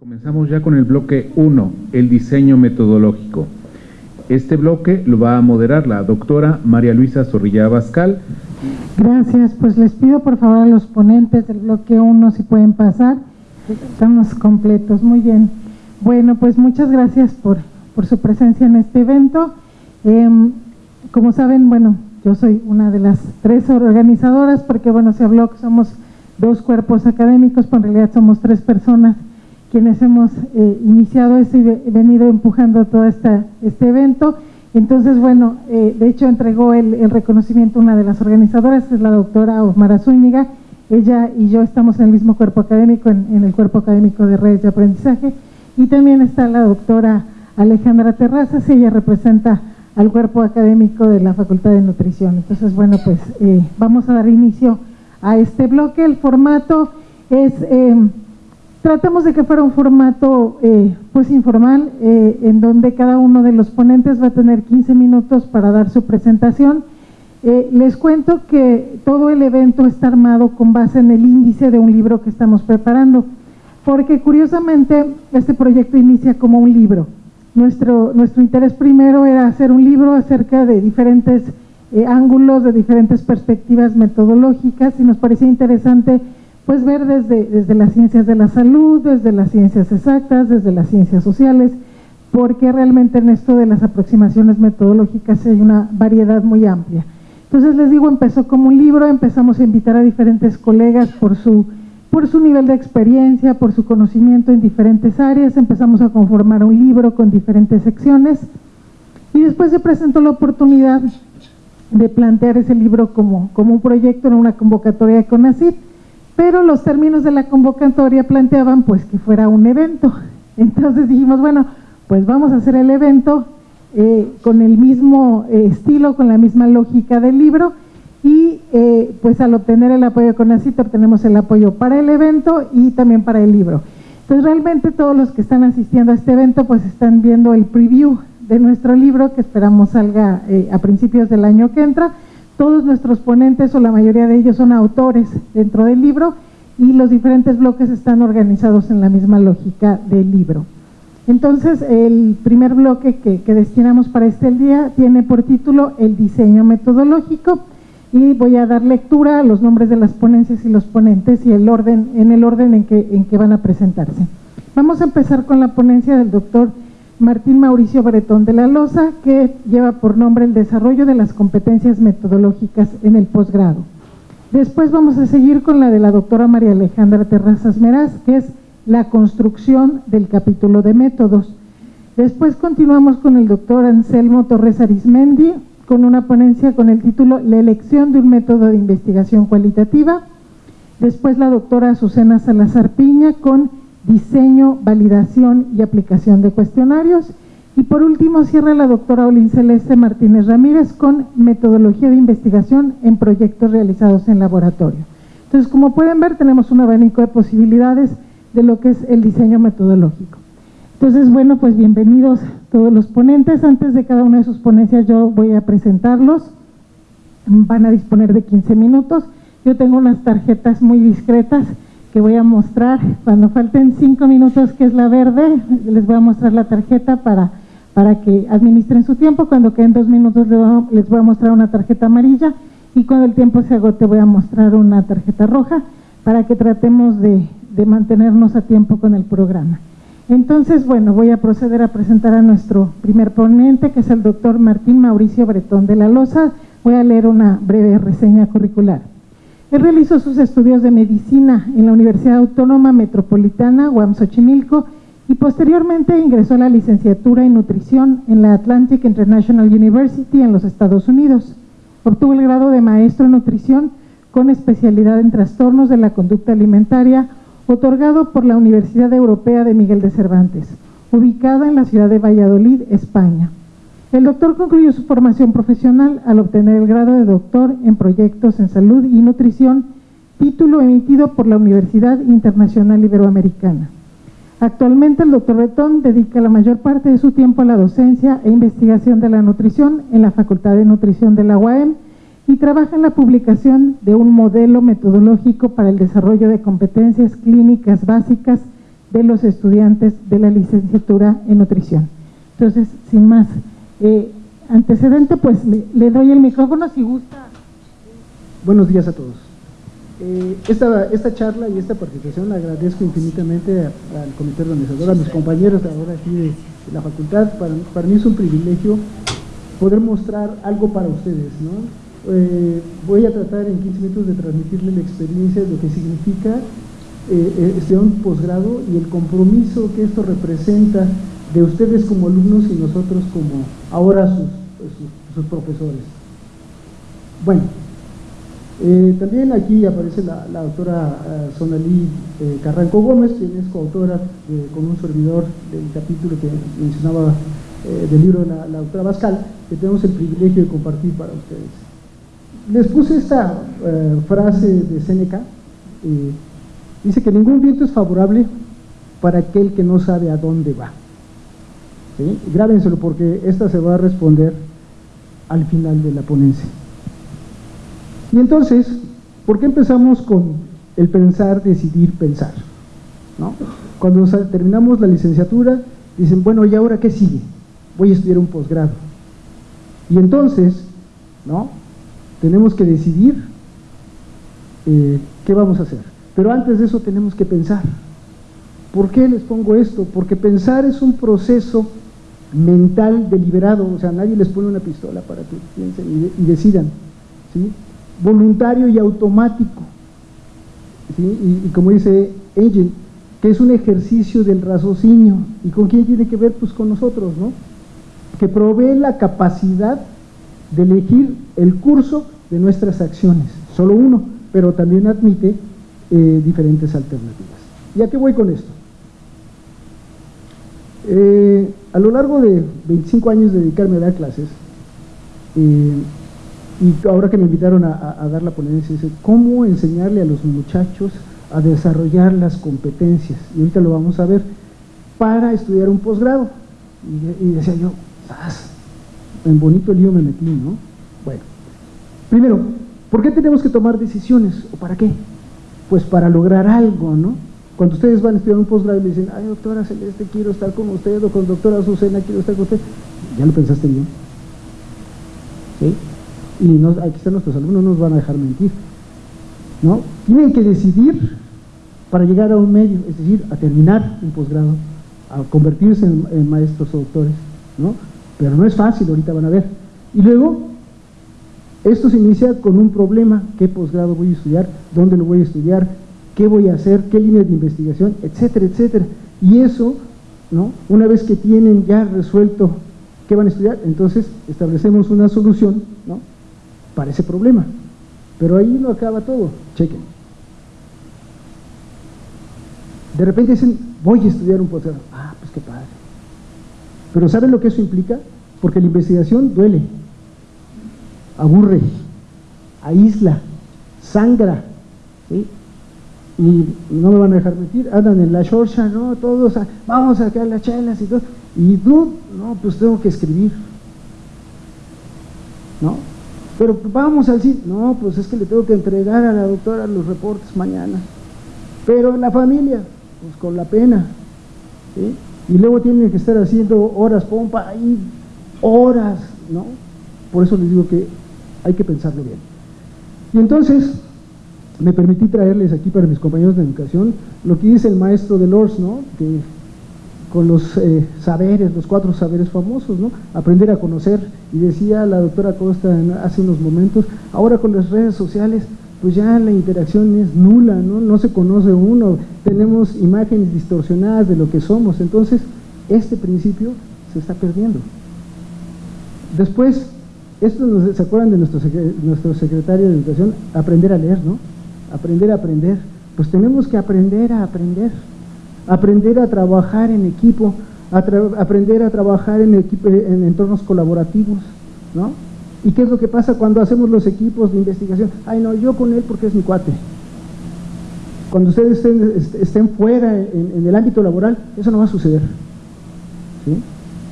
Comenzamos ya con el bloque 1, el diseño metodológico. Este bloque lo va a moderar la doctora María Luisa Zorrilla Abascal. Gracias, pues les pido por favor a los ponentes del bloque 1 si pueden pasar. Estamos completos, muy bien. Bueno, pues muchas gracias por, su presencia en este evento. Em, como saben, bueno, yo soy una de las tres organizadoras porque, bueno, se habló que somos dos cuerpos académicos, pero en realidad somos tres personas quienes hemos eh, iniciado esto y venido empujando todo esta, este evento. Entonces, bueno, eh, de hecho entregó el, reconocimiento una de las organizadoras, es la doctora Osmara Zúñiga. Ella y yo estamos en el mismo cuerpo académico, en, el cuerpo académico de redes de aprendizaje. Y también está la doctora Alejandra Terrazas, ella representa al cuerpo académico de la Facultad de Nutrición. Entonces, bueno, pues eh, vamos a dar inicio a este bloque. El formato es Tratamos de que fuera un formato eh, pues informal, eh, en donde cada uno de los ponentes va a tener 15 minutos para dar su presentación. Eh, les cuento que todo el evento está armado con base en el índice de un libro que estamos preparando, porque curiosamente este proyecto inicia como un libro. Nuestro, nuestro interés primero era hacer un libro acerca de diferentes ángulos, de diferentes perspectivas metodológicas y nos parecía interesante pues ver desde, las ciencias de la salud, desde las ciencias exactas, desde las ciencias sociales, porque realmente en esto de las aproximaciones metodológicas hay una variedad muy amplia. Entonces les digo, empezó como un libro, empezamos a invitar a diferentes colegas por su, nivel de experiencia, por su conocimiento en diferentes áreas, empezamos a conformar un libro con diferentes secciones y después se presentó la oportunidad de plantear ese libro como, como un proyecto en una convocatoria de CONACYT pero los términos de la convocatoria planteaban pues que fuera un evento. Entonces dijimos, bueno, pues vamos a hacer el evento eh, con el mismo eh, estilo, con la misma lógica del libro y eh, pues al obtener el apoyo de CONACIT obtenemos el apoyo para el evento y también para el libro. Entonces realmente todos los que están asistiendo a este evento pues están viendo el preview de nuestro libro que esperamos salga a principios del año que entra todos nuestros ponentes o la mayoría de ellos son autores dentro del libro y los diferentes bloques están organizados en la misma lógica del libro. Entonces, el primer bloque que, destinamos para este día tiene por título El diseño metodológico y voy a dar lectura a los nombres de las ponencias y los ponentes y el orden, en el orden en que, en que van a presentarse. Vamos a empezar con la ponencia del doctor Martín Mauricio Bretón de la Loza, que lleva por nombre el desarrollo de las competencias metodológicas en el posgrado. Después vamos a seguir con la de la doctora María Alejandra Terrazas Meraz, que es la construcción del capítulo de métodos. Después continuamos con el doctor Anselmo Torres Arismendi, con una ponencia con el título La elección de un método de investigación cualitativa. Después la doctora Azucena Salazar Piña con diseño, validación y aplicación de cuestionarios. Y por último cierra la doctora Olin Celeste Martínez Ramírez con metodología de investigación en proyectos realizados en laboratorio. Entonces, como pueden ver, tenemos un abanico de posibilidades de lo que es el diseño metodológico. Entonces, bueno, pues bienvenidos todos los ponentes. Antes de cada una de sus ponencias yo voy a presentarlos. Van a disponer de 15 minutos. Yo tengo unas tarjetas muy discretas que voy a mostrar. Cuando falten cinco minutos, que es la verde, les voy a mostrar la tarjeta para, para que administren su tiempo. Cuando queden dos minutos, les voy a mostrar una tarjeta amarilla y cuando el tiempo se agote, voy a mostrar una tarjeta roja para que tratemos de, de mantenernos a tiempo con el programa. Entonces, bueno, voy a proceder a presentar a nuestro primer ponente, que es el doctor Martín Mauricio Bretón de la Loza. Voy a leer una breve reseña curricular. Él realizó sus estudios de medicina en la Universidad Autónoma Metropolitana, UAM Xochimilco, y posteriormente ingresó a la licenciatura en nutrición en la Atlantic International University en los Estados Unidos. Obtuvo el grado de maestro en nutrición con especialidad en trastornos de la conducta alimentaria, otorgado por la Universidad Europea de Miguel de Cervantes, ubicada en la ciudad de Valladolid, España. El doctor concluyó su formación profesional al obtener el grado de doctor en proyectos en salud y nutrición, título emitido por la Universidad Internacional Iberoamericana. Actualmente el doctor Betón dedica la mayor parte de su tiempo a la docencia e investigación de la nutrición en la Facultad de Nutrición de la UAM y trabaja en la publicación de un modelo metodológico para el desarrollo de competencias clínicas básicas de los estudiantes de la licenciatura en nutrición. Entonces, sin más eh, antecedente, pues le, doy el micrófono si gusta. Buenos días a todos. Eh, esta, esta charla y esta participación la agradezco infinitamente al comité organizador, a mis compañeros ahora aquí de, la facultad. Para, mí es un privilegio poder mostrar algo para ustedes. Eh, voy a tratar en 15 minutos de transmitirle la experiencia de lo que significa eh, estudiar un posgrado y el compromiso que esto representa de ustedes como alumnos y nosotros como ahora sus, sus, profesores. Bueno, eh, también aquí aparece la, doctora eh, Sonalí eh, Carranco Gómez, quien es coautora con un servidor del capítulo que mencionaba del libro de la, doctora Bascal, que tenemos el privilegio de compartir para ustedes. Les puse esta frase de Seneca, dice que ningún viento es favorable para aquel que no sabe a dónde va. ¿Sí? Grábenselo porque esta se va a responder al final de la ponencia. Y entonces, ¿por qué empezamos con el pensar, decidir, pensar? Cuando terminamos la licenciatura, dicen, bueno, ¿y ahora qué sigue? Voy a estudiar un posgrado. Y entonces, ¿no? Tenemos que decidir eh, qué vamos a hacer. Pero antes de eso tenemos que pensar. ¿Por qué les pongo esto? Porque pensar es un proceso mental deliberado, o sea, nadie les pone una pistola para que piensen y, decidan. ¿sí? voluntario y automático. Y, como dice Engel, que es un ejercicio del raciocinio. ¿Y con quién tiene que ver? Pues con nosotros, ¿no? Que provee la capacidad de elegir el curso de nuestras acciones. Solo uno, pero también admite eh, diferentes alternativas. ¿Y a qué voy con esto? Eh, a lo largo de 25 años de dedicarme a dar clases, eh, y ahora que me invitaron a, dar la ponencia, dice, ¿cómo enseñarle a los muchachos a desarrollar las competencias? Y ahorita lo vamos a ver, para estudiar un posgrado. Y, decía yo, en bonito lío me metí, ¿no? Bueno, primero, ¿por qué tenemos que tomar decisiones? ¿O para qué? Pues para lograr algo, ¿no? Cuando ustedes van a estudiar un posgrado y le dicen, ay, doctora Celeste, quiero estar con usted, o con doctora Azucena, quiero estar con usted, ¿ya lo pensaste bien? Y aquí están nuestros alumnos, no nos van a dejar mentir. ¿no? Tienen que decidir para llegar a un medio, es decir, a terminar un posgrado, a convertirse en, maestros o doctores, ¿no? Pero no es fácil, ahorita van a ver. Y luego, esto se inicia con un problema, ¿qué posgrado voy a estudiar? ¿Dónde lo voy a estudiar? ¿Qué voy a hacer? ¿Qué línea de investigación? Etcétera, etcétera. Y eso, ¿no? Una vez que tienen ya resuelto qué van a estudiar, entonces establecemos una solución, ¿no? para ese problema. Pero ahí no acaba todo. Chequen. De repente dicen, voy a estudiar un posgrado. Ah, pues qué padre. Pero ¿saben lo que eso implica? Porque la investigación duele, aburre, aísla, sangra. ¿sí? Y no me van a dejar mentir, andan en la shorcha, ¿no? Todos, vamos a sacar las chelas y todo. Y tú, no, pues tengo que escribir. ¿No? Pero vamos a decir, no, pues es que le tengo que entregar a la doctora los reportes mañana. Pero la familia, pues con la pena. Y luego tienen que estar haciendo horas pompa ahí, horas, ¿no? Por eso les digo que hay que pensarlo bien. Y entonces, me permití traerles aquí para mis compañeros de educación lo que dice el maestro de Lors, ¿no? Que con los eh, saberes, los cuatro saberes famosos, ¿no? Aprender a conocer, y decía la doctora Costa hace unos momentos, ahora con las redes sociales, pues ya la interacción es nula, ¿no? No se conoce uno, tenemos imágenes distorsionadas de lo que somos, entonces este principio se está perdiendo. Después, esto se acuerdan de nuestro, nuestro secretario de Educación, aprender a leer, ¿no? Aprender a aprender. Pues tenemos que aprender a aprender aprender a trabajar en equipo, aprender a trabajar en, en entornos colaborativos, ¿no? ¿Y qué es lo que pasa cuando hacemos los equipos de investigación? Ay, no, yo con él porque es mi cuate. Cuando ustedes estén, fuera en, el ámbito laboral, eso no va a suceder.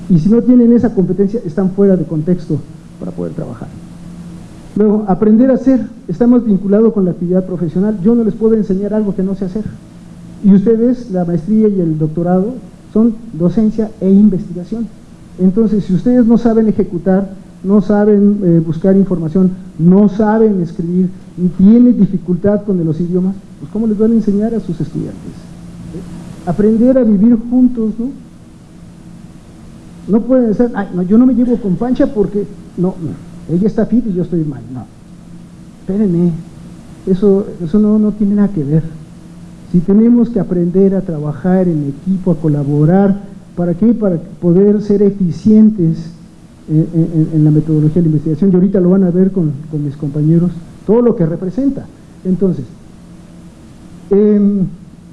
Y si no tienen esa competencia, están fuera de contexto para poder trabajar. Luego, aprender a hacer. Estamos vinculados con la actividad profesional. Yo no les puedo enseñar algo que no sé hacer. Y ustedes, la maestría y el doctorado, son docencia e investigación. Entonces, si ustedes no saben ejecutar, no saben eh, buscar información, no saben escribir y tienen dificultad con los idiomas, pues ¿cómo les van a enseñar a sus estudiantes? Aprender a vivir juntos, ¿no? No pueden ser, Ay, no, yo no me llevo con Pancha porque, no, no, ella está fit y yo estoy mal, no. Espérenme, eso, eso no, no tiene nada que ver. Si tenemos que aprender a trabajar en equipo, a colaborar, ¿para qué? Para poder ser eficientes en, la metodología de la investigación y ahorita lo van a ver con, mis compañeros, todo lo que representa. Entonces, em,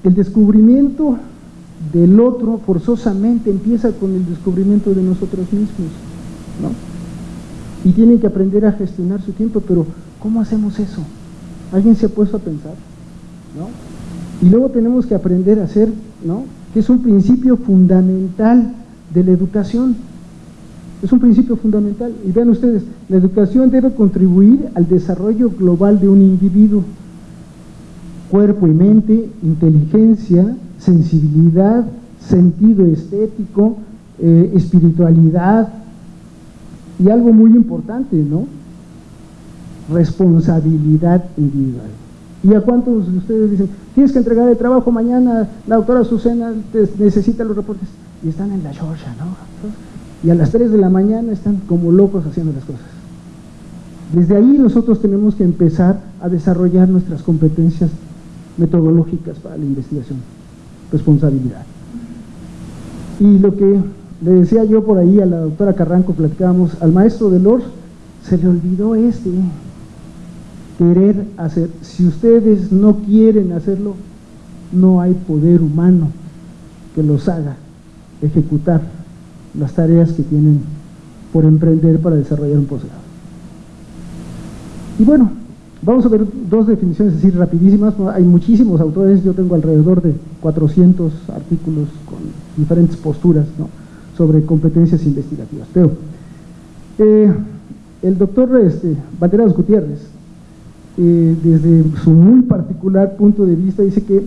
el descubrimiento del otro forzosamente empieza con el descubrimiento de nosotros mismos, ¿no? Y tienen que aprender a gestionar su tiempo, pero ¿cómo hacemos eso? ¿Alguien se ha puesto a pensar? ¿No? Y luego tenemos que aprender a hacer, ¿no? Que es un principio fundamental de la educación, es un principio fundamental. Y vean ustedes, la educación debe contribuir al desarrollo global de un individuo. Cuerpo y mente, inteligencia, sensibilidad, sentido estético, eh, espiritualidad y algo muy importante, ¿no? Responsabilidad individual. ¿Y a cuántos de ustedes dicen, tienes que entregar el trabajo mañana, la doctora Susana necesita los reportes? Y están en la Georgia, ¿no? y a las 3 de la mañana están como locos haciendo las cosas. Desde ahí nosotros tenemos que empezar a desarrollar nuestras competencias metodológicas para la investigación, responsabilidad. Y lo que le decía yo por ahí a la doctora Carranco, platicábamos, al maestro de Lors se le olvidó este, querer hacer. Si ustedes no quieren hacerlo, no hay poder humano que los haga ejecutar las tareas que tienen por emprender para desarrollar un posgrado. Y bueno, vamos a ver dos definiciones así rapidísimas. Hay muchísimos autores, yo tengo alrededor de 400 artículos con diferentes posturas sobre competencias investigativas. Pero eh, el doctor este, Banderas Gutiérrez, eh, desde su muy particular punto de vista, dice que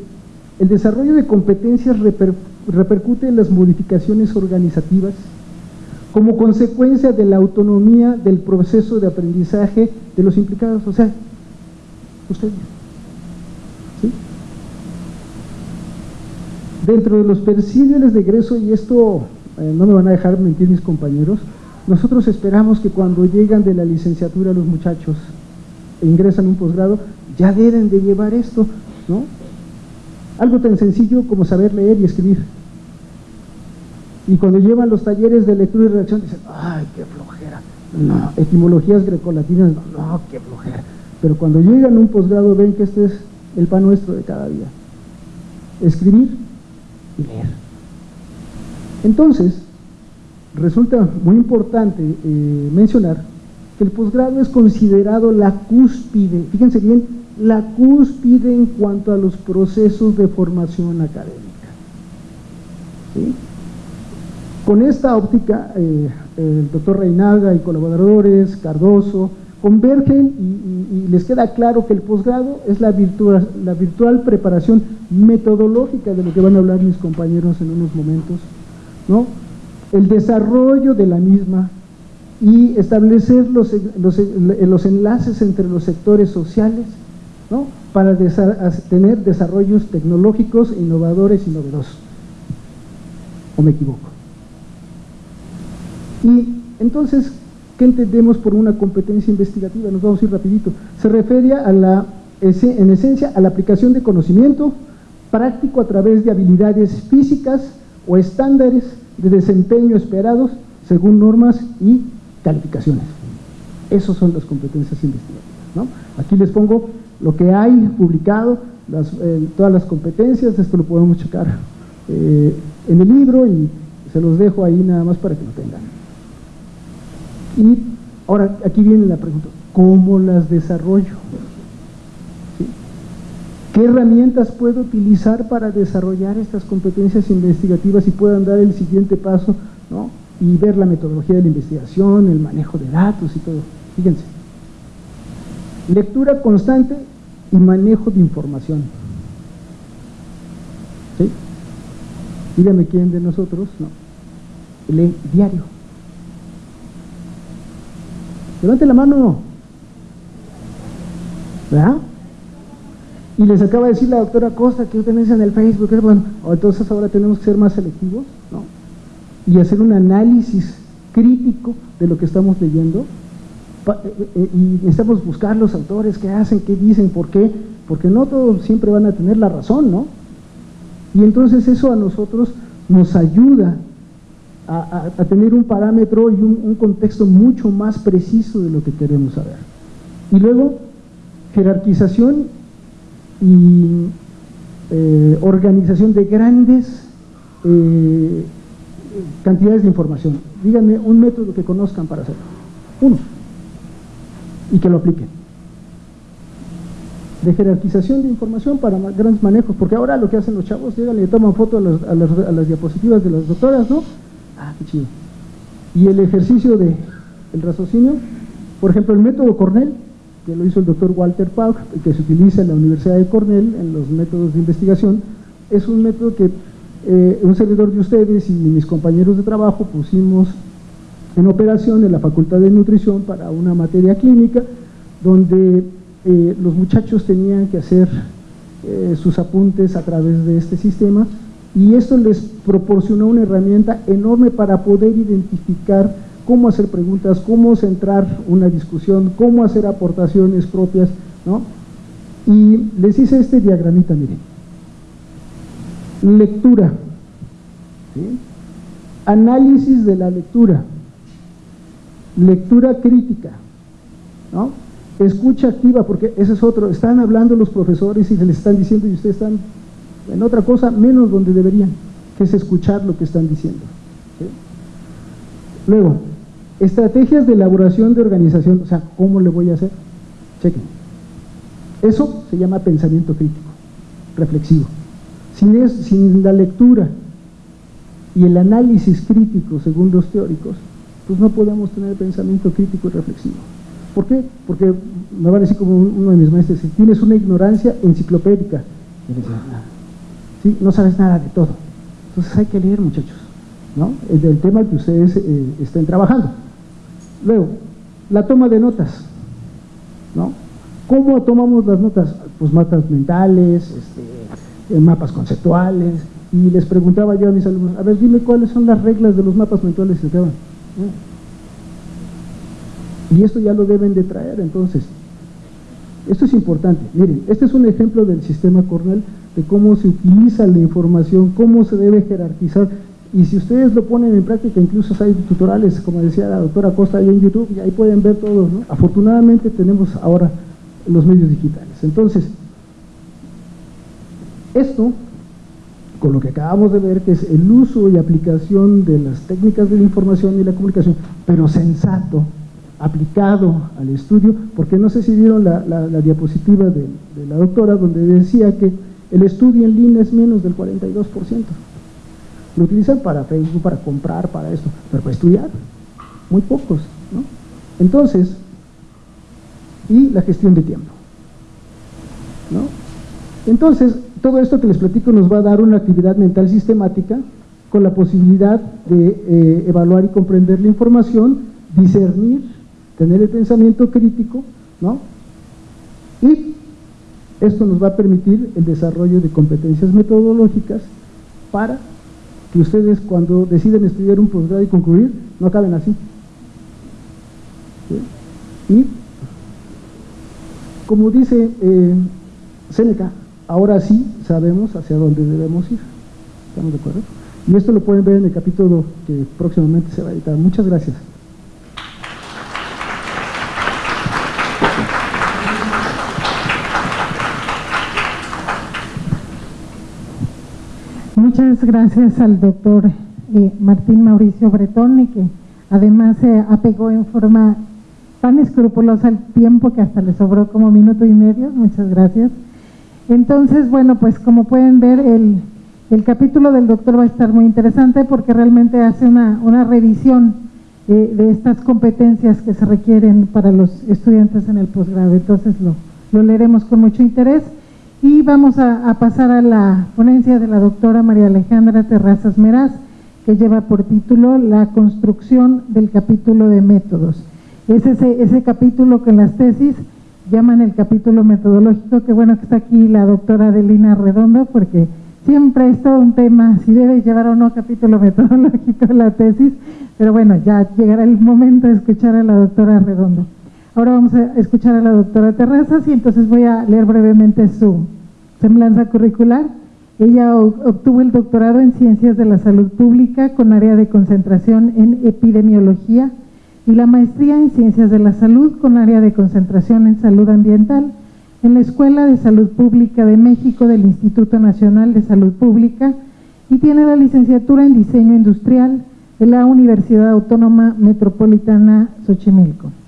el desarrollo de competencias repercute en las modificaciones organizativas como consecuencia de la autonomía del proceso de aprendizaje de los implicados, o sea, ustedes. ¿sí? Dentro de los perfiles de egreso, y esto eh, no me van a dejar mentir mis compañeros, nosotros esperamos que cuando llegan de la licenciatura los muchachos e ingresan un posgrado, ya deben de llevar esto, ¿no? Algo tan sencillo como saber leer y escribir. Y cuando llevan los talleres de lectura y redacción dicen, ay, qué flojera. No, etimologías grecolatinas, no, no, qué flojera. Pero cuando llegan a un posgrado ven que este es el pan nuestro de cada día. Escribir y leer. Entonces, resulta muy importante eh, mencionar que el posgrado es considerado la cúspide, fíjense bien, la cúspide en cuanto a los procesos de formación académica. Con esta óptica, eh, el doctor Reinaga y colaboradores, Cardoso, convergen y, les queda claro que el posgrado es la virtual, la virtual preparación metodológica de lo que van a hablar mis compañeros en unos momentos, ¿no? el desarrollo de la misma y establecer los, los enlaces entre los sectores sociales, para tener desarrollos tecnológicos, innovadores y novedosos. ¿O me equivoco? Y entonces, ¿qué entendemos por una competencia investigativa? Nos vamos a ir rapidito. Se refiere a la, en esencia a la aplicación de conocimiento práctico a través de habilidades físicas o estándares de desempeño esperados según normas y calificaciones. Esas son las competencias investigativas. Aquí les pongo lo que hay publicado, eh, todas las competencias, esto lo podemos checar eh, en el libro y se los dejo ahí nada más para que lo tengan. Y ahora aquí viene la pregunta, ¿cómo las desarrollo? ¿Qué herramientas puedo utilizar para desarrollar estas competencias investigativas y puedan dar el siguiente paso y ver la metodología de la investigación, el manejo de datos y todo? Fíjense. Lectura constante y manejo de información. dígame quién de nosotros, no, lee diario. Levante la mano. ¿Verdad? Y les acaba de decir la doctora Costa que ustedes en el Facebook, bueno, entonces ahora tenemos que ser más selectivos, ¿no? Y hacer un análisis crítico de lo que estamos leyendo. Eh, eh, y necesitamos buscar los autores, qué hacen, qué dicen, por qué, porque no todos siempre van a tener la razón, ¿no? Y entonces eso a nosotros nos ayuda a, tener un parámetro y un, contexto mucho más preciso de lo que queremos saber. Y luego, jerarquización y eh, organización de grandes eh, cantidades de información. Díganme un método que conozcan para hacerlo. Uno. Y que lo apliquen. De jerarquización de información para grandes manejos, porque ahora lo que hacen los chavos, llegan y toman fotos a, a las diapositivas de las doctoras, ¿no? Ah, qué chido. Y el ejercicio de el raciocinio, por ejemplo, el método Cornell, que lo hizo el doctor Walter Pauk, que se utiliza en la Universidad de Cornell en los métodos de investigación, es un método que eh, un servidor de ustedes y mis compañeros de trabajo pusimos en operación en la Facultad de Nutrición para una materia clínica, donde eh, los muchachos tenían que hacer eh, sus apuntes a través de este sistema y esto les proporcionó una herramienta enorme para poder identificar cómo hacer preguntas, cómo centrar una discusión, cómo hacer aportaciones propias, ¿no? Y les hice este diagramita, miren. Lectura, análisis de la lectura, lectura crítica, ¿no? Escucha activa, porque ese es otro, están hablando los profesores y les están diciendo y ustedes están en otra cosa menos donde deberían, que es escuchar lo que están diciendo. Luego, estrategias de elaboración de organización, o sea, ¿cómo le voy a hacer? Chequen. Eso se llama pensamiento crítico, reflexivo. Sin, sin la lectura y el análisis crítico, según los teóricos, pues no podemos tener pensamiento crítico y reflexivo. ¿Por qué? Porque me van a decir como uno de mis maestros, si tienes una ignorancia enciclopédica, ¿sí? no sabes nada de todo. Entonces hay que leer, muchachos, ¿no? Es del tema que ustedes eh, estén trabajando. Luego, la toma de notas, ¿no? ¿Cómo tomamos las notas? Pues mapas mentales, este, eh, mapas conceptuales, y les preguntaba yo a mis alumnos, a ver, dime cuáles son las reglas de los mapas mentales que van. Y esto ya lo deben de traer, entonces. Esto es importante. Miren, este es un ejemplo del sistema Cornell de cómo se utiliza la información, cómo se debe jerarquizar. Y si ustedes lo ponen en práctica, incluso hay tutoriales, como decía la doctora Costa ahí en YouTube, y ahí pueden ver todo. ¿no? Afortunadamente tenemos ahora los medios digitales. Entonces, esto, con lo que acabamos de ver, que es el uso y aplicación de las técnicas de la información y la comunicación, pero sensato, aplicado al estudio, porque no sé si vieron la, diapositiva de la doctora, donde decía que el estudio en línea es menos del 42%. Lo utilizan para Facebook, para comprar, para esto, pero para estudiar, muy pocos. ¿no? Entonces, y la gestión de tiempo. ¿no? Entonces, todo esto que les platico nos va a dar una actividad mental sistemática con la posibilidad de eh, evaluar y comprender la información, discernir, tener el pensamiento crítico, ¿no? Y esto nos va a permitir el desarrollo de competencias metodológicas para que ustedes cuando deciden estudiar un posgrado y concluir, no acaben así. Y, como dice eh, Seneca, ahora sí sabemos hacia dónde debemos ir. ¿Estamos de acuerdo? Y esto lo pueden ver en el capítulo que próximamente se va a editar. Muchas gracias. Muchas gracias al doctor eh, Martín Mauricio Bretón, que además se apegó en forma tan escrupulosa al tiempo que hasta le sobró como minuto y medio. Muchas gracias. Entonces, bueno, pues como pueden ver, el, capítulo del doctor va a estar muy interesante porque realmente hace una, revisión eh, de estas competencias que se requieren para los estudiantes en el posgrado. Entonces lo, lo leeremos con mucho interés. Y vamos a, pasar a la ponencia de la doctora María Alejandra Terrazas Meraz, que lleva por título La construcción del capítulo de métodos. Es ese, ese capítulo que en las tesis llaman el capítulo metodológico, que bueno que está aquí la doctora Adelina Redondo, porque siempre es todo un tema si debe llevar o no capítulo metodológico la tesis, pero bueno, ya llegará el momento de escuchar a la doctora Redondo. Ahora vamos a escuchar a la doctora Terrazas y entonces voy a leer brevemente su semblanza curricular. Ella obtuvo el doctorado en Ciencias de la Salud Pública con área de concentración en Epidemiología y la maestría en Ciencias de la Salud con área de concentración en Salud Ambiental en la Escuela de Salud Pública de México del Instituto Nacional de Salud Pública y tiene la licenciatura en Diseño Industrial de la Universidad Autónoma Metropolitana Xochimilco.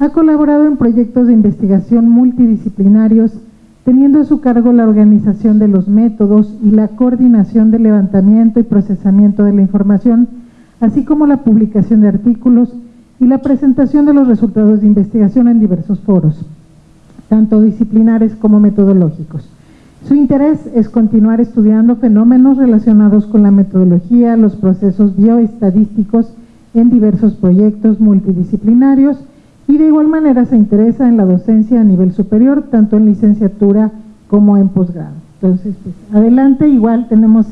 Ha colaborado en proyectos de investigación multidisciplinarios, teniendo a su cargo la organización de los métodos y la coordinación del levantamiento y procesamiento de la información, así como la publicación de artículos y la presentación de los resultados de investigación en diversos foros, tanto disciplinares como metodológicos. Su interés es continuar estudiando fenómenos relacionados con la metodología, los procesos bioestadísticos en diversos proyectos multidisciplinarios y de igual manera se interesa en la docencia a nivel superior, tanto en licenciatura como en posgrado. Entonces, pues, adelante, igual tenemos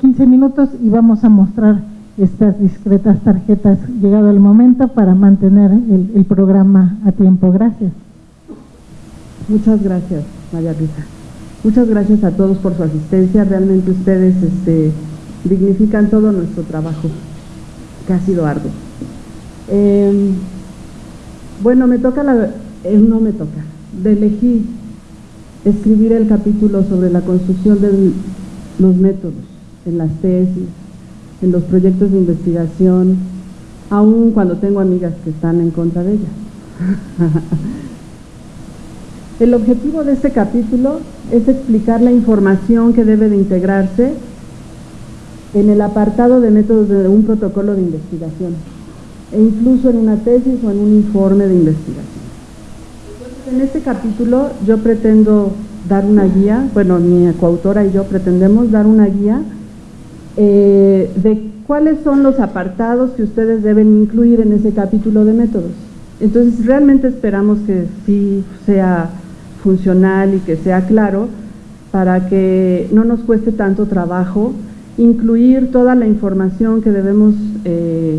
15 minutos y vamos a mostrar estas discretas tarjetas llegado el momento para mantener el, programa a tiempo. Gracias. Muchas gracias, María Rita. Muchas gracias a todos por su asistencia. Realmente ustedes este, dignifican todo nuestro trabajo, que ha sido arduo. Em, bueno, me toca la... Eh, no me toca. De elegir escribir el capítulo sobre la construcción de los métodos en las tesis, en los proyectos de investigación, aun cuando tengo amigas que están en contra de ella. el objetivo de este capítulo es explicar la información que debe de integrarse en el apartado de métodos de un protocolo de investigación e incluso en una tesis o en un informe de investigación. en este capítulo yo pretendo dar una guía, bueno, mi coautora y yo pretendemos dar una guía eh, de cuáles son los apartados que ustedes deben incluir en ese capítulo de métodos. Entonces realmente esperamos que sí sea funcional y que sea claro para que no nos cueste tanto trabajo incluir toda la información que debemos eh,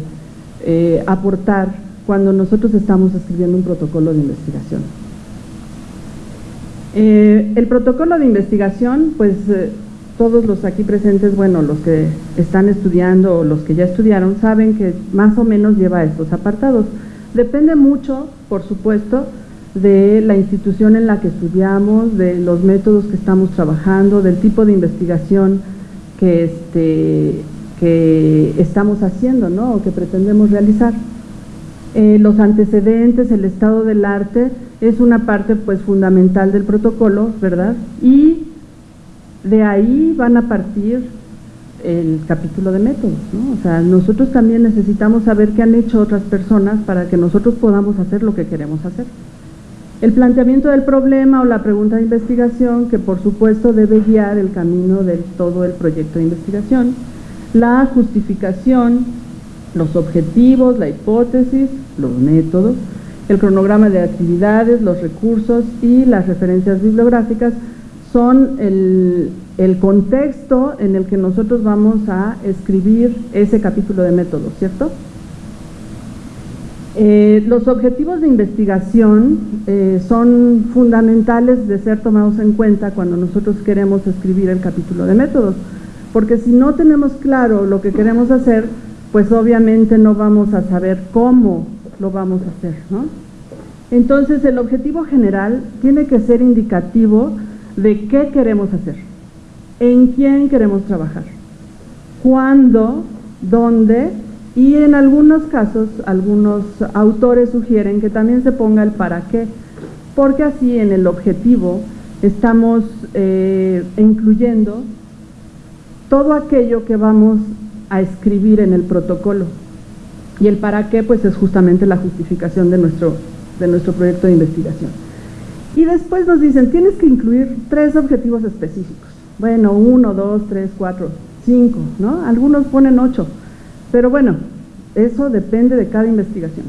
eh, aportar cuando nosotros estamos escribiendo un protocolo de investigación. Eh, el protocolo de investigación, pues eh, todos los aquí presentes, bueno, los que están estudiando o los que ya estudiaron, saben que más o menos lleva estos apartados. Depende mucho, por supuesto, de la institución en la que estudiamos, de los métodos que estamos trabajando, del tipo de investigación que, este, que estamos haciendo ¿no? o que pretendemos realizar. Eh, los antecedentes, el estado del arte, es una parte pues fundamental del protocolo, ¿verdad? Y de ahí van a partir el capítulo de métodos, ¿no? O sea, nosotros también necesitamos saber qué han hecho otras personas para que nosotros podamos hacer lo que queremos hacer. El planteamiento del problema o la pregunta de investigación, que por supuesto debe guiar el camino de todo el proyecto de investigación, la justificación, los objetivos, la hipótesis, los métodos, el cronograma de actividades, los recursos y las referencias bibliográficas son el, contexto en el que nosotros vamos a escribir ese capítulo de métodos, ¿cierto? Eh, los objetivos de investigación eh, son fundamentales de ser tomados en cuenta cuando nosotros queremos escribir el capítulo de métodos porque si no tenemos claro lo que queremos hacer, pues obviamente no vamos a saber cómo lo vamos a hacer, ¿no? Entonces el objetivo general tiene que ser indicativo de qué queremos hacer, en quién queremos trabajar, cuándo, dónde y en algunos casos algunos autores sugieren que también se ponga el para qué, porque así en el objetivo estamos eh, incluyendo todo aquello que vamos a escribir en el protocolo. Y el para qué, pues es justamente la justificación de nuestro, de nuestro proyecto de investigación. Y después nos dicen, tienes que incluir tres objetivos específicos. Bueno, uno, dos, tres, cuatro, cinco, ¿no? Algunos ponen ocho. Pero bueno, eso depende de cada investigación.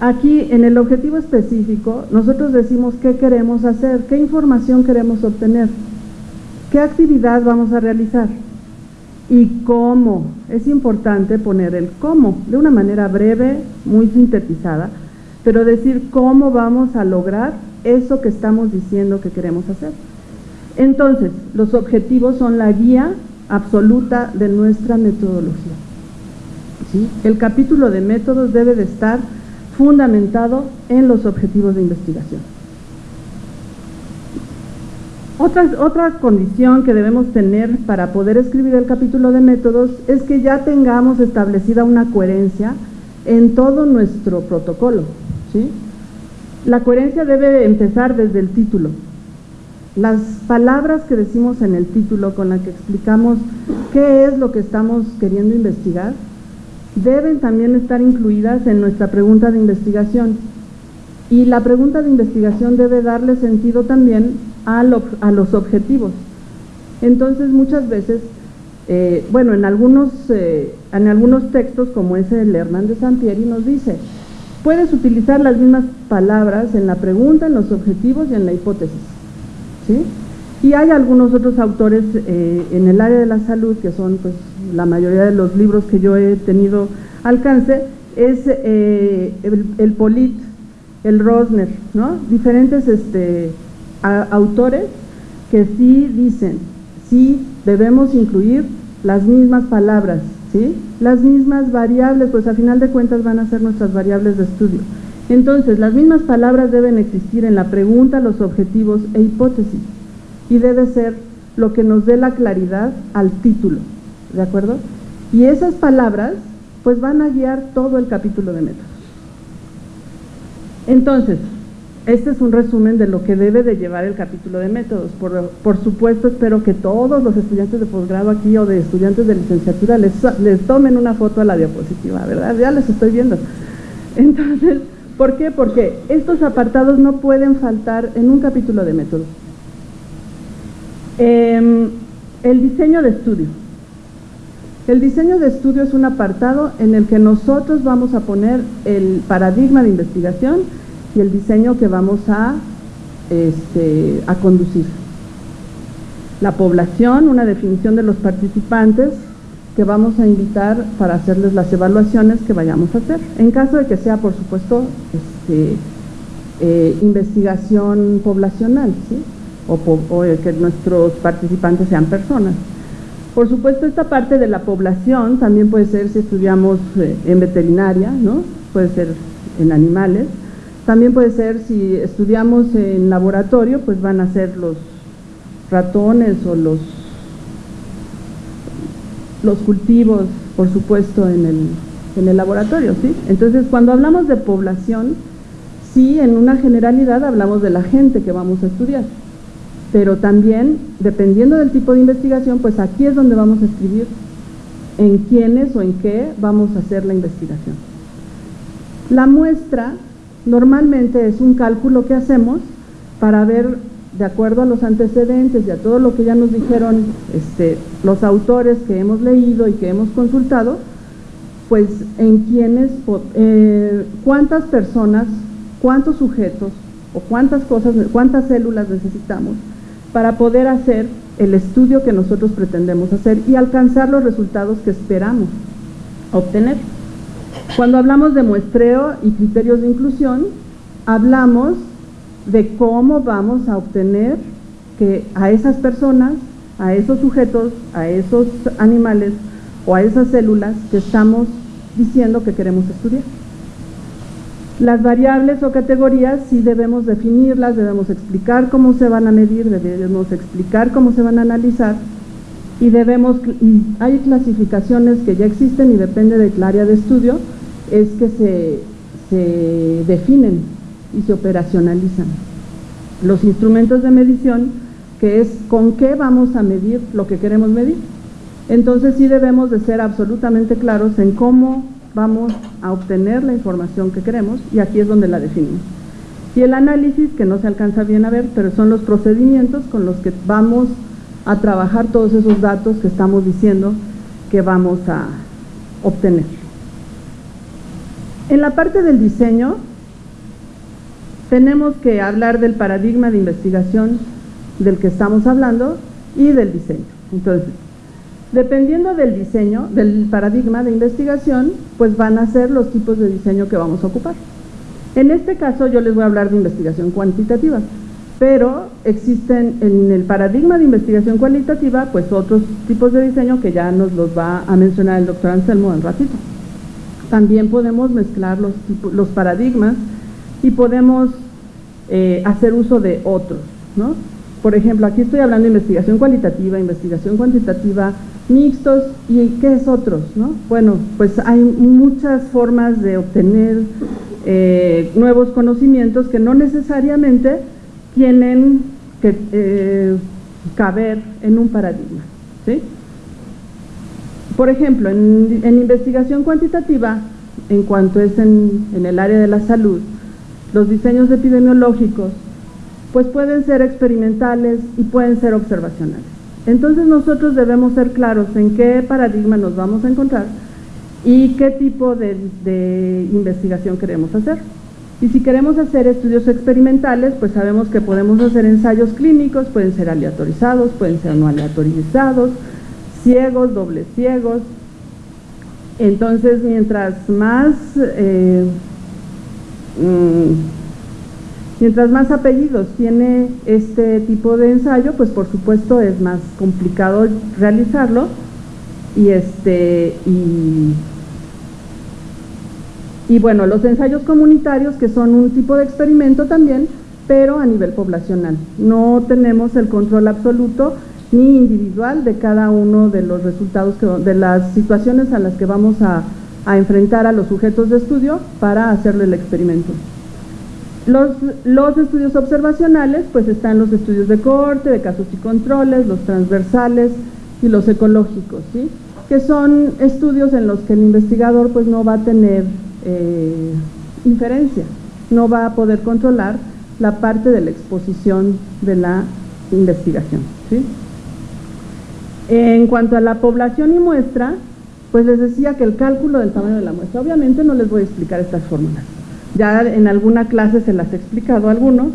Aquí, en el objetivo específico, nosotros decimos qué queremos hacer, qué información queremos obtener, qué actividad vamos a realizar y cómo. Es importante poner el cómo de una manera breve, muy sintetizada, pero decir cómo vamos a lograr eso que estamos diciendo que queremos hacer. Entonces, los objetivos son la guía absoluta de nuestra metodología. El capítulo de métodos debe de estar fundamentado en los objetivos de investigación. Otra, otra condición que debemos tener para poder escribir el capítulo de métodos es que ya tengamos establecida una coherencia en todo nuestro protocolo. ¿sí? La coherencia debe empezar desde el título. Las palabras que decimos en el título con las que explicamos qué es lo que estamos queriendo investigar deben también estar incluidas en nuestra pregunta de investigación. Y la pregunta de investigación debe darle sentido también a, los objetivos. Entonces muchas veces, eh, bueno, en algunos, eh, en algunos textos como ese el Hernández Sampieri nos dice, puedes utilizar las mismas palabras en la pregunta, en los objetivos y en la hipótesis. ¿sí? Y hay algunos otros autores eh, en el área de la salud, que son pues, la mayoría de los libros que yo he tenido alcance, es el, el, Polit, el Rosner, ¿no? diferentes este, autores que sí dicen, sí debemos incluir las mismas palabras, ¿sí? las mismas variables, pues a final de cuentas van a ser nuestras variables de estudio. Entonces, las mismas palabras deben existir en la pregunta, los objetivos e hipótesis, y debe ser lo que nos dé la claridad al título, ¿de acuerdo? Y esas palabras, pues van a guiar todo el capítulo de métodos. Entonces, este es un resumen de lo que debe de llevar el capítulo de métodos. Por, supuesto, espero que todos los estudiantes de posgrado aquí o de estudiantes de licenciatura les, les tomen una foto a la diapositiva, ¿verdad? Ya les estoy viendo. Entonces, ¿por qué? Porque estos apartados no pueden faltar en un capítulo de métodos. Em, el diseño de estudio. El diseño de estudio es un apartado en el que nosotros vamos a poner el paradigma de investigación y el diseño que vamos a, este, a conducir. La población, una definición de los participantes que vamos a invitar para hacerles las evaluaciones que vayamos a hacer. En caso de que sea, por supuesto, este, eh, investigación poblacional, ¿sí? o, o, que nuestros participantes sean personas. Por supuesto, esta parte de la población también puede ser si estudiamos eh, en veterinaria, ¿no? puede ser en animales, también puede ser si estudiamos en laboratorio, pues van a ser los ratones o los, los cultivos, por supuesto, en el, en el laboratorio, ¿sí? Entonces, cuando hablamos de población, sí, en una generalidad hablamos de la gente que vamos a estudiar, pero también, dependiendo del tipo de investigación, pues aquí es donde vamos a escribir en quiénes o en qué vamos a hacer la investigación. La muestra Normalmente es un cálculo que hacemos para ver, de acuerdo a los antecedentes y a todo lo que ya nos dijeron este, los autores que hemos leído y que hemos consultado, pues en quiénes, eh, cuántas personas, cuántos sujetos o cuántas cosas, cuántas células necesitamos para poder hacer el estudio que nosotros pretendemos hacer y alcanzar los resultados que esperamos obtener. Cuando hablamos de muestreo y criterios de inclusión, hablamos de cómo vamos a obtener que a esas personas, a esos sujetos, a esos animales o a esas células que estamos diciendo que queremos estudiar. Las variables o categorías sí debemos definirlas, debemos explicar cómo se van a medir, debemos explicar cómo se van a analizar y debemos, hay clasificaciones que ya existen y depende del área de estudio, es que se, se definen y se operacionalizan. Los instrumentos de medición, que es con qué vamos a medir lo que queremos medir. Entonces sí debemos de ser absolutamente claros en cómo vamos a obtener la información que queremos y aquí es donde la definimos. Y el análisis, que no se alcanza bien a ver, pero son los procedimientos con los que vamos a trabajar todos esos datos que estamos diciendo que vamos a obtener. En la parte del diseño, tenemos que hablar del paradigma de investigación del que estamos hablando y del diseño. Entonces, dependiendo del diseño, del paradigma de investigación, pues van a ser los tipos de diseño que vamos a ocupar. En este caso yo les voy a hablar de investigación cuantitativa, pero existen en el paradigma de investigación cualitativa pues otros tipos de diseño que ya nos los va a mencionar el doctor Anselmo en ratito. También podemos mezclar los, paradigmas y podemos eh, hacer uso de otros, ¿no? Por ejemplo, aquí estoy hablando de investigación cualitativa, investigación cuantitativa, mixtos y ¿qué es otros? No? Bueno, pues hay muchas formas de obtener eh, nuevos conocimientos que no necesariamente tienen que eh, caber en un paradigma. ¿sí? Por ejemplo, en, investigación cuantitativa, en cuanto es en, en el área de la salud, los diseños epidemiológicos pues pueden ser experimentales y pueden ser observacionales. Entonces nosotros debemos ser claros en qué paradigma nos vamos a encontrar y qué tipo de, investigación queremos hacer. Y si queremos hacer estudios experimentales, pues sabemos que podemos hacer ensayos clínicos, pueden ser aleatorizados, pueden ser no aleatorizados, ciegos, dobles ciegos. Entonces, mientras más eh, mm, Mientras más apellidos tiene este tipo de ensayo, pues por supuesto es más complicado realizarlo y este y, bueno, los ensayos comunitarios que son un tipo de experimento también, pero a nivel poblacional. No tenemos el control absoluto ni individual de cada uno de los resultados, de las situaciones a las que vamos a enfrentar a los sujetos de estudio para hacerle el experimento. Los, estudios observacionales, pues están los estudios de corte, de casos y controles, los transversales y los ecológicos, ¿sí? que son estudios en los que el investigador pues no va a tener eh, inferencia, no va a poder controlar la parte de la exposición de la investigación. ¿sí? En cuanto a la población y muestra, pues les decía que el cálculo del tamaño de la muestra, obviamente no les voy a explicar estas fórmulas, ya en alguna clase se las he explicado a algunos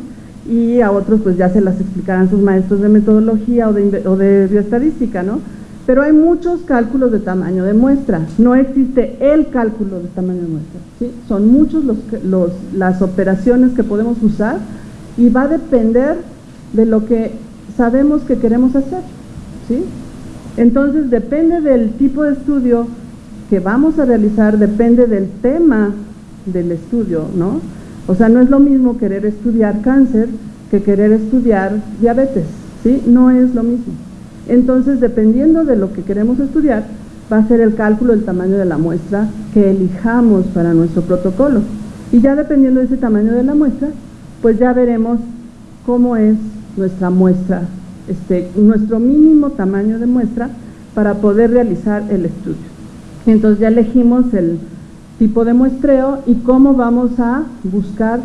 y a otros pues ya se las explicarán sus maestros de metodología o de, o de bioestadística, ¿no? Pero hay muchos cálculos de tamaño de muestra, no existe el cálculo de tamaño de muestra, ¿sí? Son muchos los, los, las operaciones que podemos usar y va a depender de lo que sabemos que queremos hacer, ¿sí? Entonces depende del tipo de estudio que vamos a realizar, depende del tema del estudio, ¿no? O sea, no es lo mismo querer estudiar cáncer que querer estudiar diabetes, ¿sí? No es lo mismo. Entonces, dependiendo de lo que queremos estudiar, va a ser el cálculo del tamaño de la muestra que elijamos para nuestro protocolo. Y ya dependiendo de ese tamaño de la muestra, pues ya veremos cómo es nuestra muestra, este, nuestro mínimo tamaño de muestra para poder realizar el estudio. Entonces ya elegimos el tipo de muestreo y cómo vamos a buscar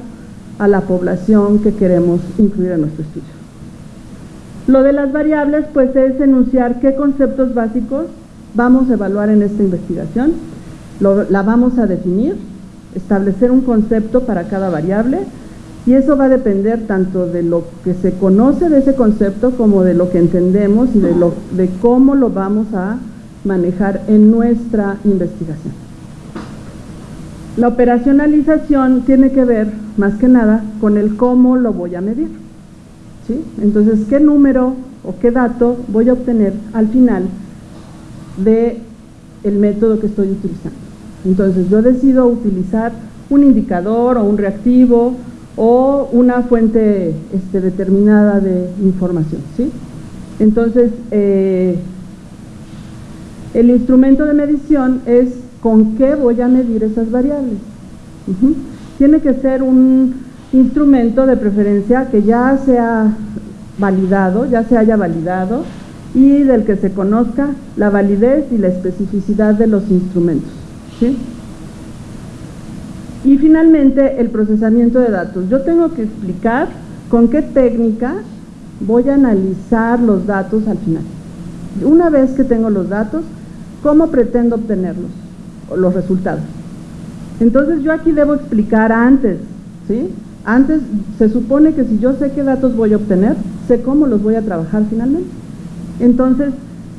a la población que queremos incluir en nuestro estudio. Lo de las variables pues es enunciar qué conceptos básicos vamos a evaluar en esta investigación, la vamos a definir, establecer un concepto para cada variable y eso va a depender tanto de lo que se conoce de ese concepto como de lo que entendemos y de, cómo lo vamos a manejar en nuestra investigación. La operacionalización tiene que ver, más que nada, con el cómo lo voy a medir. ¿sí? Entonces, ¿qué número o qué dato voy a obtener al final del el método que estoy utilizando? Entonces, yo decido utilizar un indicador o un reactivo o una fuente este, determinada de información. ¿sí? Entonces, eh, el instrumento de medición es ¿Con qué voy a medir esas variables? Tiene que ser un instrumento de preferencia que ya sea validado, ya se haya validado y del que se conozca la validez y la especificidad de los instrumentos. Y finalmente, el procesamiento de datos. Yo tengo que explicar con qué técnica voy a analizar los datos al final. Una vez que tengo los datos, ¿cómo pretendo obtenerlos? Los resultados. Entonces yo aquí debo explicar antes, ¿sí? Antes se supone que si yo sé qué datos voy a obtener, sé cómo los voy a trabajar finalmente. Entonces,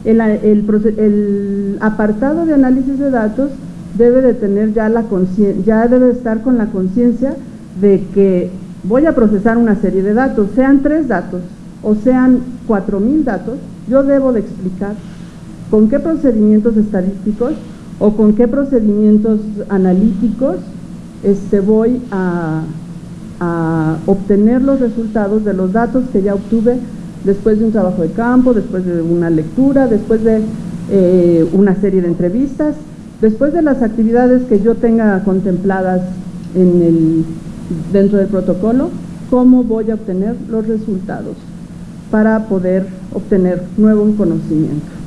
el, apartado de análisis de datos debe de tener ya la ya debe estar con la conciencia de que voy a procesar una serie de datos, sean tres datos o sean cuatro mil datos, yo debo de explicar con qué procedimientos estadísticos o con qué procedimientos analíticos este, voy a, obtener los resultados de los datos que ya obtuve después de un trabajo de campo, después de una lectura, después de eh, una serie de entrevistas, después de las actividades que yo tenga contempladas dentro del protocolo, cómo voy a obtener los resultados para poder obtener nuevo conocimiento.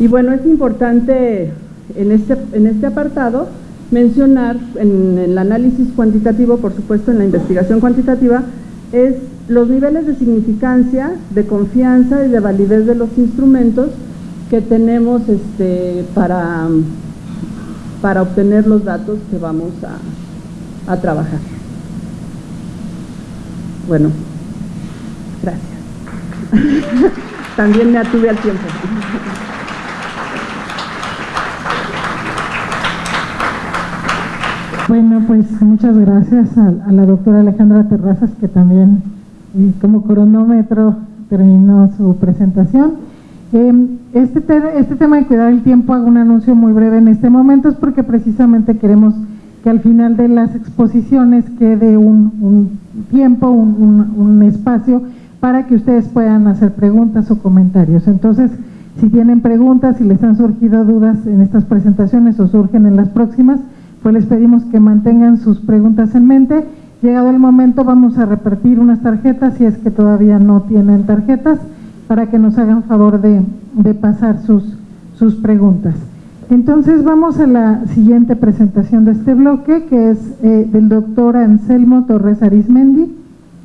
Y bueno, es importante en este, en este apartado mencionar en el análisis cuantitativo, por supuesto en la investigación cuantitativa, es los niveles de significancia, de confianza y de validez de los instrumentos que tenemos este, para, para obtener los datos que vamos a, a trabajar. Bueno, gracias. También me atuve al tiempo. Bueno, pues muchas gracias a, la doctora Alejandra Terrazas que también como cronómetro terminó su presentación. Em, este, este tema de cuidar el tiempo, hago un anuncio muy breve en este momento, es porque precisamente queremos que al final de las exposiciones quede un, tiempo, un, un, espacio para que ustedes puedan hacer preguntas o comentarios. Entonces, si tienen preguntas, si les han surgido dudas en estas presentaciones o surgen en las próximas, pues les pedimos que mantengan sus preguntas en mente. Llegado el momento vamos a repartir unas tarjetas si es que todavía no tienen tarjetas para que nos hagan favor de, pasar sus, sus preguntas. Entonces vamos a la siguiente presentación de este bloque que es eh, del doctor Anselmo Torres Arismendi.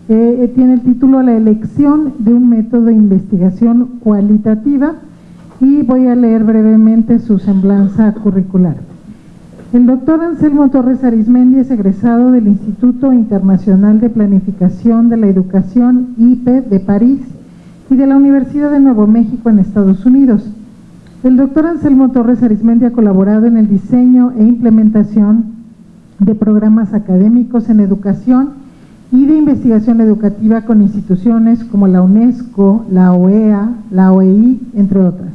Eh, eh, tiene el título La elección de un método de investigación cualitativa y voy a leer brevemente su semblanza curricular. El doctor Anselmo Torres Arismendi es egresado del Instituto Internacional de Planificación de la Educación IPE de París y de la Universidad de Nuevo México en Estados Unidos. El doctor Anselmo Torres Arismendi ha colaborado en el diseño e implementación de programas académicos en educación y de investigación educativa con instituciones como la UNESCO, la OEA, la OEI, entre otras.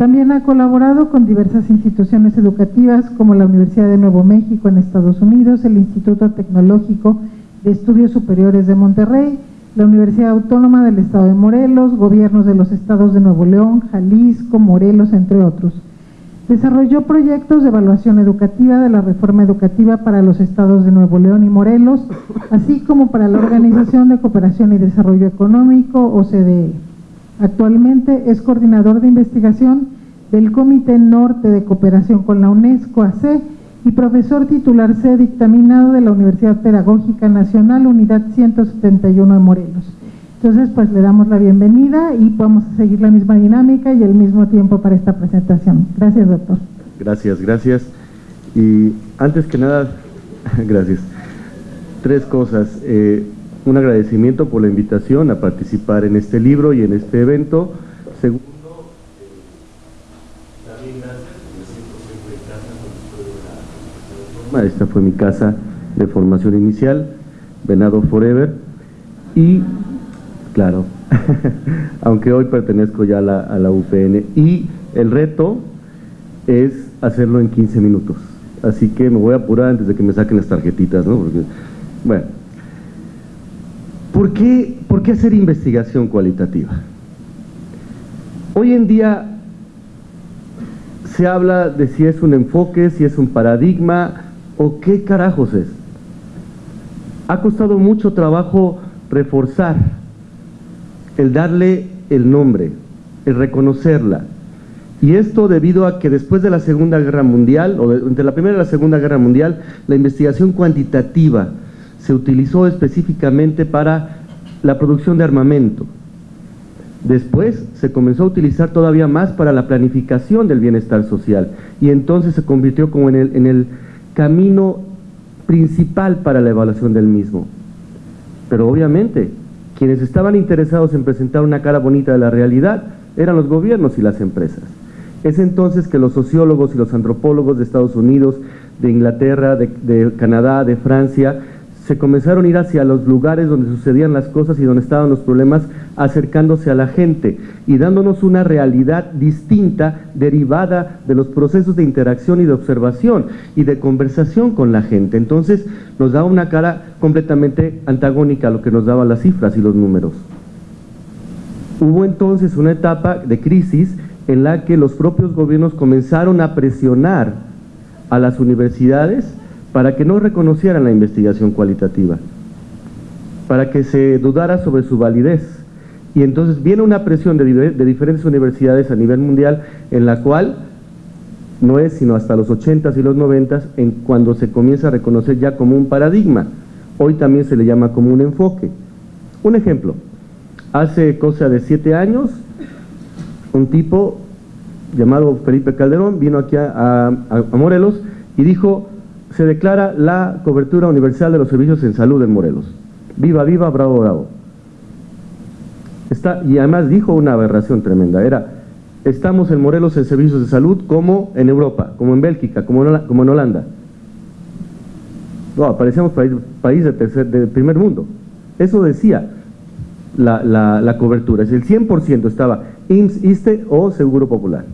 También ha colaborado con diversas instituciones educativas como la Universidad de Nuevo México en Estados Unidos, el Instituto Tecnológico de Estudios Superiores de Monterrey, la Universidad Autónoma del Estado de Morelos, gobiernos de los estados de Nuevo León, Jalisco, Morelos, entre otros. Desarrolló proyectos de evaluación educativa de la reforma educativa para los estados de Nuevo León y Morelos, así como para la Organización de Cooperación y Desarrollo Económico, OCDE. Actualmente es coordinador de investigación del Comité Norte de Cooperación con la UNESCO AC y profesor titular C dictaminado de la Universidad Pedagógica Nacional, Unidad 171 de Morelos. Entonces, pues le damos la bienvenida y vamos a seguir la misma dinámica y el mismo tiempo para esta presentación. Gracias, doctor. Gracias, gracias. Y antes que nada, gracias. Tres cosas. Eh, un agradecimiento por la invitación a participar en este libro y en este evento. Segundo, también gracias, me siento siempre en casa cuando estoy Esta fue mi casa de formación inicial, Venado Forever, y claro, aunque hoy pertenezco ya a la, a la UPN, y el reto es hacerlo en 15 minutos. Así que me voy a apurar antes de que me saquen las tarjetitas, ¿no? Porque, bueno, ¿Por qué, ¿Por qué hacer investigación cualitativa? Hoy en día se habla de si es un enfoque, si es un paradigma o qué carajos es. Ha costado mucho trabajo reforzar el darle el nombre, el reconocerla. Y esto debido a que después de la Segunda Guerra Mundial, o entre la Primera y la Segunda Guerra Mundial, la investigación cuantitativa se utilizó específicamente para la producción de armamento. Después se comenzó a utilizar todavía más para la planificación del bienestar social y entonces se convirtió como en el, camino principal para la evaluación del mismo. Pero obviamente, quienes estaban interesados en presentar una cara bonita de la realidad eran los gobiernos y las empresas. Es entonces que los sociólogos y los antropólogos de Estados Unidos, de Inglaterra, de Canadá, de Francia, se comenzaron a ir hacia los lugares donde sucedían las cosas y donde estaban los problemas, acercándose a la gente y dándonos una realidad distinta derivada de los procesos de interacción y de observación y de conversación con la gente. Entonces nos daba una cara completamente antagónica a lo que nos daban las cifras y los números. Hubo entonces una etapa de crisis en la que los propios gobiernos comenzaron a presionar a las universidades para que no reconocieran la investigación cualitativa, para que se dudara sobre su validez. Y entonces viene una presión de, diferentes universidades a nivel mundial en la cual no es sino hasta los 80s y los 90s en cuando se comienza a reconocer ya como un paradigma. Hoy también se le llama como un enfoque. Un ejemplo, hace cosa de siete años, un tipo llamado Felipe Calderón vino aquí a Morelos y dijo, se declara la cobertura universal de los servicios en salud en Morelos. Viva, viva, bravo, bravo. Está, y además dijo una aberración tremenda, era, estamos en Morelos en servicios de salud como en Europa, como en Bélgica, como en, como en Holanda. No, parecíamos país, país de, tercer, de primer mundo. Eso decía la, la, la cobertura, es el 100% estaba IMSS, ISTE o Seguro Popular.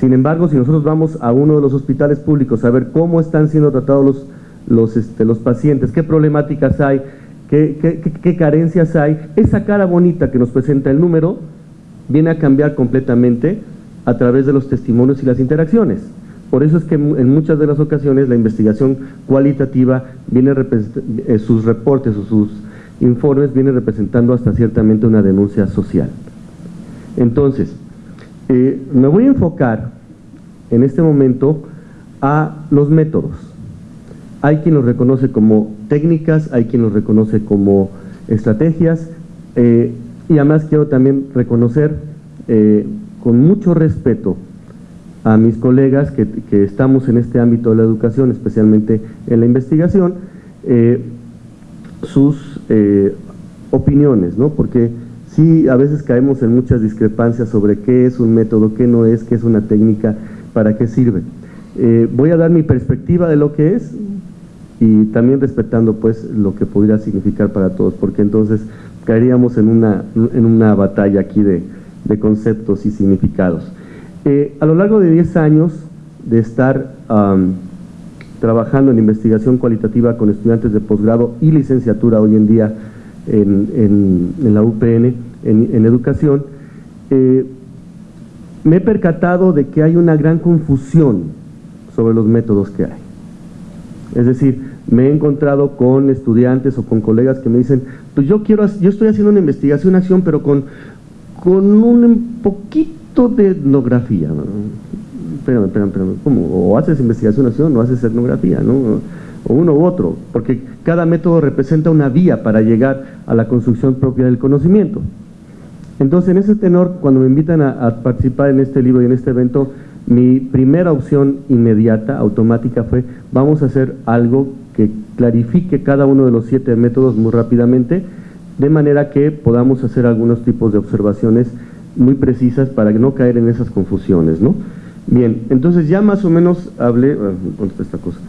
Sin embargo, si nosotros vamos a uno de los hospitales públicos a ver cómo están siendo tratados los, los, este, los pacientes, qué problemáticas hay, qué, qué, qué, carencias hay, esa cara bonita que nos presenta el número viene a cambiar completamente a través de los testimonios y las interacciones. Por eso es que en muchas de las ocasiones la investigación cualitativa viene eh, sus reportes o sus informes viene representando hasta ciertamente una denuncia social. Entonces, eh, me voy a enfocar en este momento a los métodos. Hay quien los reconoce como técnicas, hay quien los reconoce como estrategias, eh, y además quiero también reconocer eh, con mucho respeto a mis colegas que, que, estamos en este ámbito de la educación, especialmente en la investigación, sus opiniones, ¿no? Porque sí a veces caemos en muchas discrepancias sobre qué es un método, qué no es, qué es una técnica, para qué sirve. Eh, voy a dar mi perspectiva de lo que es y también respetando pues lo que pudiera significar para todos, porque entonces caeríamos en una, en una batalla aquí de, de conceptos y significados. Eh, a lo largo de 10 años de estar trabajando en investigación cualitativa con estudiantes de posgrado y licenciatura hoy en día en, en, la UPN, en, educación, eh, me he percatado de que hay una gran confusión sobre los métodos que hay. Es decir, me he encontrado con estudiantes o con colegas que me dicen, pues yo quiero, yo estoy haciendo una investigación, acción, pero con, con un poquito de etnografía. Espérame, espérame, espérame, ¿cómo? O haces investigación, acción, o haces etnografía, ¿no? o uno u otro, porque cada método representa una vía para llegar a la construcción propia del conocimiento. Entonces, en ese tenor, cuando me invitan a, participar en este libro y en este evento, mi primera opción inmediata, automática, fue vamos a hacer algo que clarifique cada uno de los siete métodos muy rápidamente, de manera que podamos hacer algunos tipos de observaciones muy precisas para no caer en esas confusiones, ¿no? Bien, entonces ya más o menos hablé, ¿dónde está esta cosa?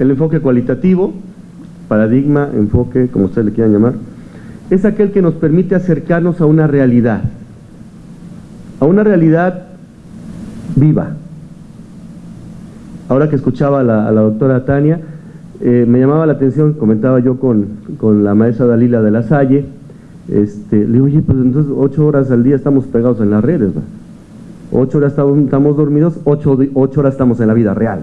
El enfoque cualitativo, paradigma, enfoque, como ustedes le quieran llamar, es aquel que nos permite acercarnos a una realidad, a una realidad viva. Ahora que escuchaba a la, doctora Tania, eh, me llamaba la atención, comentaba yo con, con, la maestra Dalila de la Salle, este, le digo, oye, pues entonces ocho horas al día estamos pegados en las redes, ocho horas estamos, estamos dormidos, ocho, ocho horas estamos en la vida real.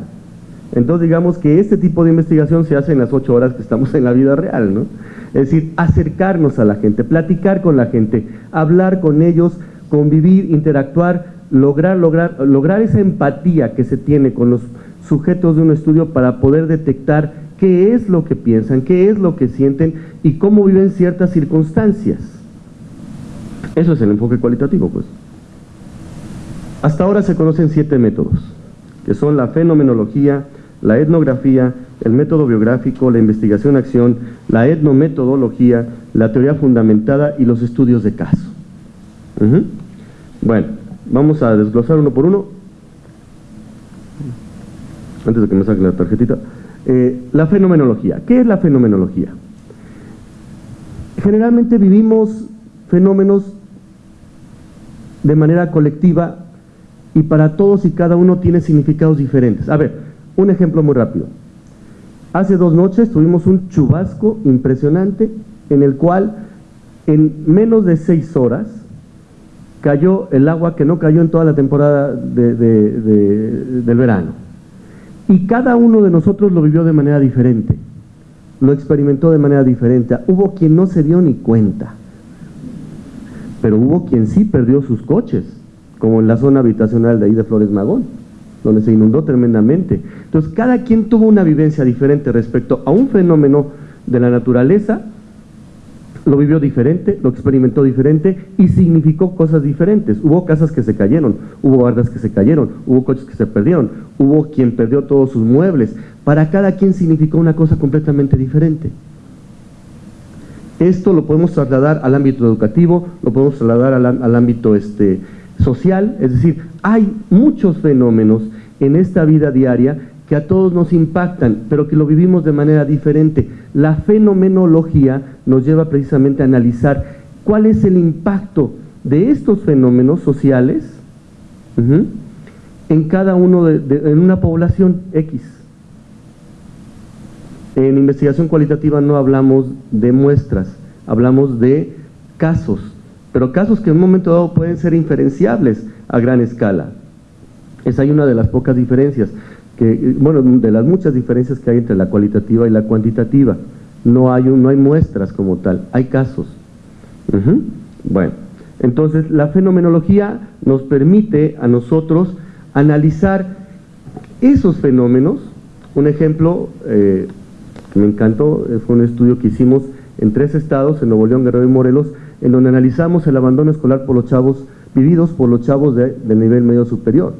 Entonces digamos que este tipo de investigación se hace en las ocho horas que estamos en la vida real, ¿no? Es decir, acercarnos a la gente, platicar con la gente, hablar con ellos convivir, interactuar, lograr, lograr, lograr esa empatía que se tiene con los sujetos de un estudio para poder detectar qué es lo que piensan, qué es lo que sienten y cómo viven ciertas circunstancias. Eso es el enfoque cualitativo, pues. Hasta ahora se conocen siete métodos, que son la fenomenología, la etnografía, el método biográfico, la investigación-acción, la etnometodología, la teoría fundamentada y los estudios de caso. Bueno, vamos a desglosar uno por uno. Antes de que me saquen la tarjetita. Eh, la fenomenología. ¿Qué es la fenomenología? Generalmente vivimos fenómenos de manera colectiva y para todos y cada uno tiene significados diferentes. A ver, un ejemplo muy rápido. Hace dos noches tuvimos un chubasco impresionante en el cual en menos de seis horas cayó el agua que no cayó en toda la temporada del verano. Y cada uno de nosotros lo vivió de manera diferente, lo experimentó de manera diferente. Hubo quien no se dio ni cuenta, pero hubo quien sí perdió sus coches, como en la zona habitacional de ahí de Flores Magón, donde se inundó tremendamente. Entonces, cada quien tuvo una vivencia diferente respecto a un fenómeno de la naturaleza lo vivió diferente, lo experimentó diferente y significó cosas diferentes. Hubo casas que se cayeron, hubo bardas que se cayeron, hubo coches que se perdieron, hubo quien perdió todos sus muebles. Para cada quien significó una cosa completamente diferente. Esto lo podemos trasladar al ámbito educativo, lo podemos trasladar al, ámbito este, social, es decir, hay muchos fenómenos en esta vida diaria que a todos nos impactan, pero que lo vivimos de manera diferente. La fenomenología nos lleva precisamente a analizar cuál es el impacto de estos fenómenos sociales en cada uno de, en una población X. En investigación cualitativa no hablamos de muestras, hablamos de casos, pero casos que en un momento dado pueden ser inferenciables a gran escala. Esa hay una de las pocas diferencias bueno, de las muchas diferencias que hay entre la cualitativa y la cuantitativa. No hay, no hay muestras como tal, hay casos. Bueno, entonces la fenomenología nos permite a nosotros analizar esos fenómenos. Un ejemplo eh, que me encantó eh, fue un estudio que hicimos en tres estados, en Nuevo León, Guerrero y Morelos, en donde analizamos el abandono escolar por los chavos, vividos por los chavos de, de nivel medio superior,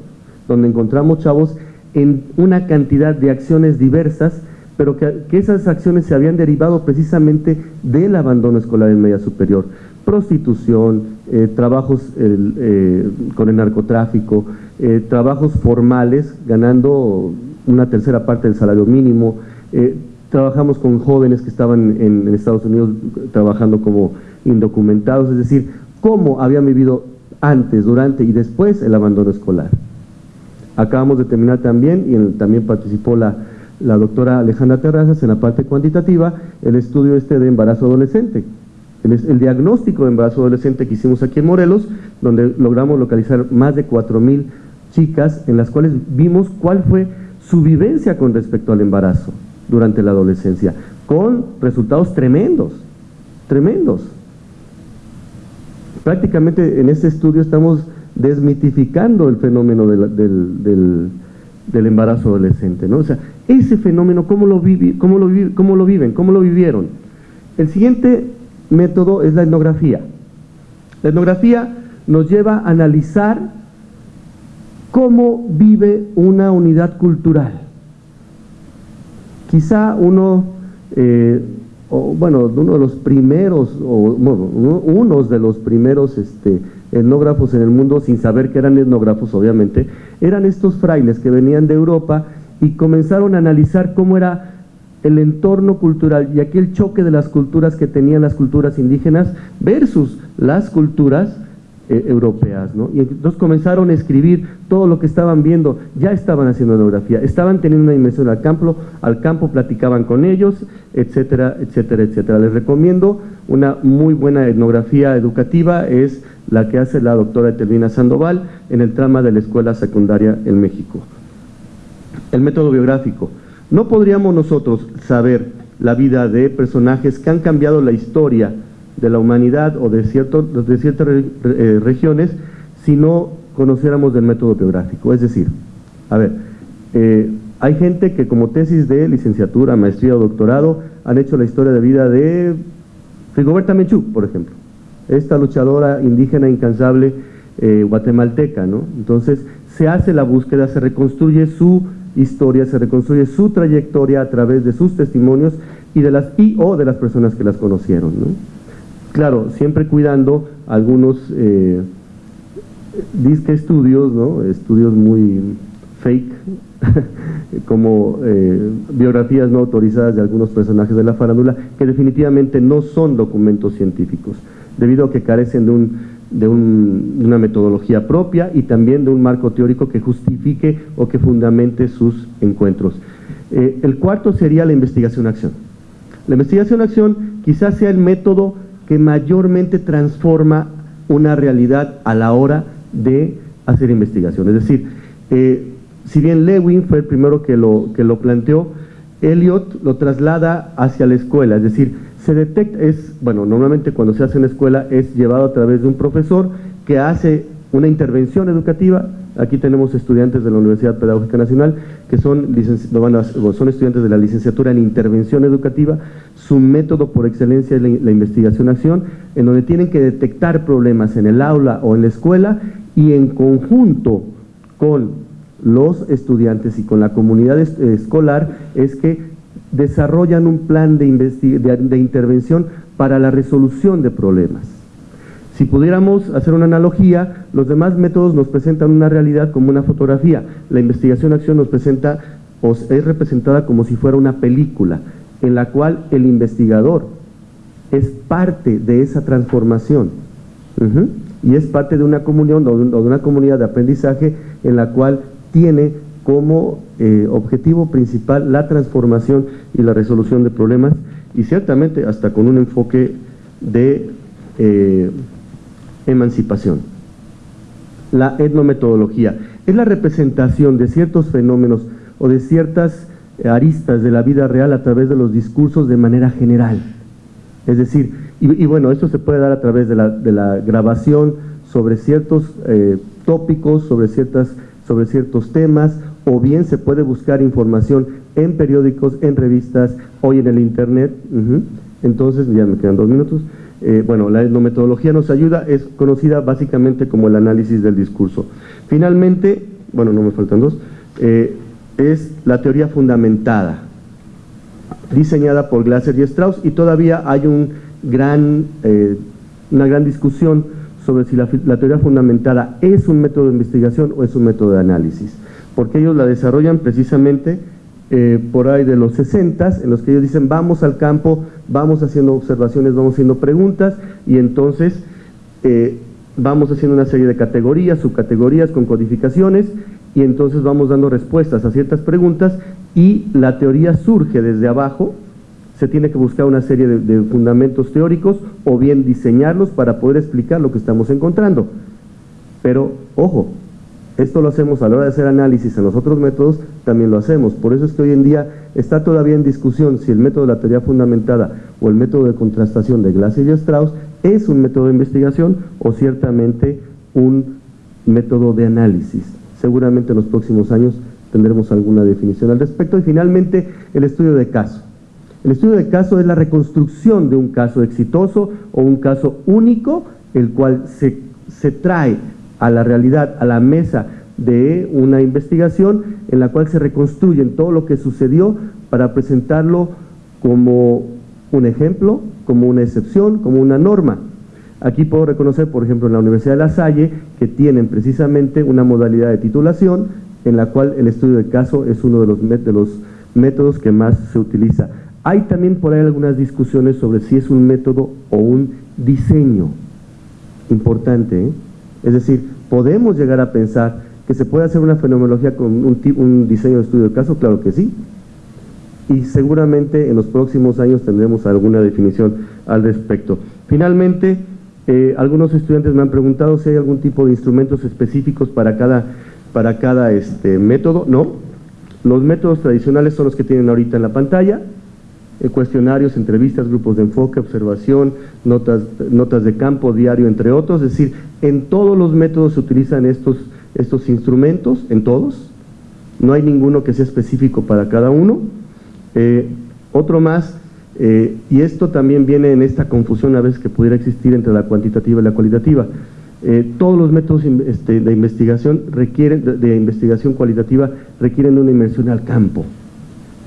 donde encontramos chavos en una cantidad de acciones diversas, pero que, esas acciones se habían derivado precisamente del abandono escolar en media superior. Prostitución, eh, trabajos eh, con el narcotráfico, eh, trabajos formales, ganando una tercera parte del salario mínimo. trabajamos con jóvenes que estaban en Estados Unidos trabajando como indocumentados, es decir, cómo habían vivido antes, durante y después el abandono escolar. Acabamos de terminar también, y también participó la, doctora Alejandra Terrazas en la parte cuantitativa, el estudio este de embarazo adolescente. El, diagnóstico de embarazo adolescente que hicimos aquí en Morelos, donde logramos localizar más de 4.000 chicas en las cuales vimos cuál fue su vivencia con respecto al embarazo durante la adolescencia, con resultados tremendos, tremendos. Prácticamente en este estudio estamos desmitificando el fenómeno del, embarazo adolescente, ¿no? O sea, ese fenómeno, ¿cómo lo, cómo, lo ¿cómo lo viven? ¿Cómo lo vivieron? El siguiente método es la etnografía. La etnografía nos lleva a analizar cómo vive una unidad cultural. Quizá uno, eh, bueno, uno de los primeros, o bueno, unos de los primeros este, etnógrafos en el mundo sin saber que eran etnógrafos, obviamente, eran estos frailes que venían de Europa y comenzaron a analizar cómo era el entorno cultural y aquel choque de las culturas que tenían las culturas indígenas versus las culturas eh, europeas, ¿no? Y entonces comenzaron a escribir todo lo que estaban viendo, ya estaban haciendo etnografía, estaban teniendo una dimensión al campo, al campo platicaban con ellos, etcétera, etcétera, etcétera. Les recomiendo una muy buena etnografía educativa, es la que hace la doctora Etelvina Sandoval en el trama de la escuela secundaria en México. El método biográfico. No podríamos nosotros saber la vida de personajes que han cambiado la historia de la humanidad o de, cierto, de ciertas eh, regiones si no conociéramos del método biográfico. Es decir, a ver, eh, hay gente que como tesis de licenciatura, maestría o doctorado han hecho la historia de vida de Rigoberta Menchú, por ejemplo, esta luchadora indígena incansable eh, guatemalteca, ¿no? Entonces, se hace la búsqueda, se reconstruye su historia, se reconstruye su trayectoria a través de sus testimonios y de las y o de las personas que las conocieron, ¿no? Claro, siempre cuidando algunos eh, disque estudios, ¿no? Estudios muy fake, como eh, biografías no autorizadas de algunos personajes de la farándula, que definitivamente no son documentos científicos, debido a que carecen de, un, de una metodología propia y también de un marco teórico que justifique o que fundamente sus encuentros. Eh, el cuarto sería la investigación-acción. La investigación-acción quizás sea el método que mayormente transforma una realidad a la hora de hacer investigación. Es decir, eh, si bien Lewin fue el primero que lo, que lo planteó, Eliot lo traslada hacia la escuela, es decir, se detecta, es, bueno, normalmente cuando se hace en la escuela es llevado a través de un profesor que hace una intervención educativa, aquí tenemos estudiantes de la Universidad Pedagógica Nacional que son, estudiantes de la licenciatura en intervención educativa, su método por excelencia es la, la investigación-acción, en donde tienen que detectar problemas en el aula o en la escuela y en conjunto con los estudiantes y con la comunidad escolar es que desarrollan un plan de, de, intervención para la resolución de problemas. Si pudiéramos hacer una analogía, los demás métodos nos presentan una realidad como una fotografía. La investigación-acción nos presenta, o es representada como si fuera una película, en la cual el investigador es parte de esa transformación. Y es parte de una comunión o de una comunidad de aprendizaje en la cual tiene como eh, objetivo principal la transformación y la resolución de problemas y ciertamente hasta con un enfoque de eh, emancipación. La etnometodología es la representación de ciertos fenómenos o de ciertas aristas de la vida real a través de los discursos de manera general. Es decir, y, bueno, esto se puede dar a través de la, grabación sobre ciertos eh, tópicos, sobre ciertas sobre ciertos temas, o bien se puede buscar información en periódicos, en revistas, hoy en el internet. Entonces, ya me quedan dos minutos. Eh, bueno, la etnometodología nos ayuda, es conocida básicamente como el análisis del discurso. Finalmente, bueno, no me faltan dos, eh, es la teoría fundamentada, diseñada por Glasser y Strauss, y todavía hay un gran, eh, una gran discusión sobre si la, teoría fundamentada es un método de investigación o es un método de análisis, porque ellos la desarrollan precisamente eh, por ahí de los 60 en los que ellos dicen vamos al campo, vamos haciendo observaciones, vamos haciendo preguntas y entonces eh, vamos haciendo una serie de categorías, subcategorías con codificaciones y entonces vamos dando respuestas a ciertas preguntas y la teoría surge desde abajo se tiene que buscar una serie de, fundamentos teóricos o bien diseñarlos para poder explicar lo que estamos encontrando. Pero, ojo, esto lo hacemos a la hora de hacer análisis en los otros métodos, también lo hacemos. Por eso es que hoy en día está todavía en discusión si el método de la teoría fundamentada o el método de contrastación de Glaser y Strauss es un método de investigación o ciertamente un método de análisis. Seguramente en los próximos años tendremos alguna definición al respecto. Y finalmente, el estudio de caso. El estudio de caso es la reconstrucción de un caso exitoso o un caso único, el cual se, se trae a la realidad, a la mesa de una investigación en la cual se reconstruye todo lo que sucedió para presentarlo como un ejemplo, como una excepción, como una norma. Aquí puedo reconocer, por ejemplo, en la Universidad de La Salle, que tienen precisamente una modalidad de titulación en la cual el estudio de caso es uno de los, de los métodos que más se utiliza. Hay también por ahí algunas discusiones sobre si es un método o un diseño importante. ¿eh? Es decir, podemos llegar a pensar que se puede hacer una fenomenología con un, un diseño de estudio de caso, claro que sí. Y seguramente en los próximos años tendremos alguna definición al respecto. Finalmente, eh, algunos estudiantes me han preguntado si hay algún tipo de instrumentos específicos para cada, para cada este, método. No, los métodos tradicionales son los que tienen ahorita en la pantalla. Eh, cuestionarios, entrevistas, grupos de enfoque, observación, notas, notas de campo, diario, entre otros. Es decir, en todos los métodos se utilizan estos, estos instrumentos, en todos. No hay ninguno que sea específico para cada uno. Eh, otro más, eh, y esto también viene en esta confusión a veces que pudiera existir entre la cuantitativa y la cualitativa. todos los métodos este, de investigación requieren, de, investigación cualitativa requieren una inmersión al campo.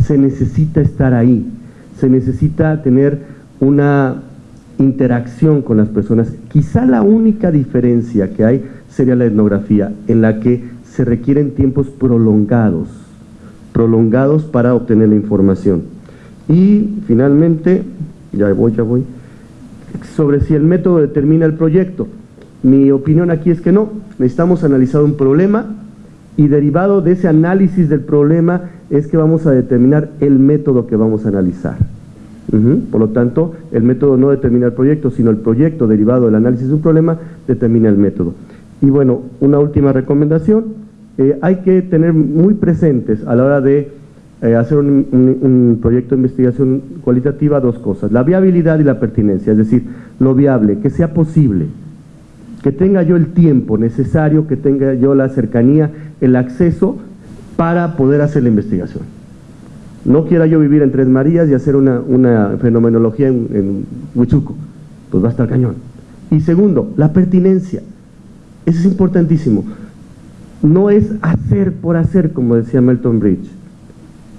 Se necesita estar ahí se necesita tener una interacción con las personas. Quizá la única diferencia que hay sería la etnografía, en la que se requieren tiempos prolongados, prolongados para obtener la información. Y finalmente, ya voy, ya voy, sobre si el método determina el proyecto. Mi opinión aquí es que no, necesitamos analizar un problema y derivado de ese análisis del problema es que vamos a determinar el método que vamos a analizar. Por lo tanto, el método no determina el proyecto, sino el proyecto derivado del análisis de un problema determina el método. Y bueno, una última recomendación, eh, hay que tener muy presentes a la hora de eh, hacer un, un, proyecto de investigación cualitativa dos cosas, la viabilidad y la pertinencia, es decir, lo viable, que sea posible, que tenga yo el tiempo necesario, que tenga yo la cercanía, el acceso para poder hacer la investigación. No quiera yo vivir en Tres Marías y hacer una, fenomenología en, en, Huichuco, pues va a estar cañón. Y segundo, la pertinencia. Eso es importantísimo. No es hacer por hacer, como decía Melton Bridge.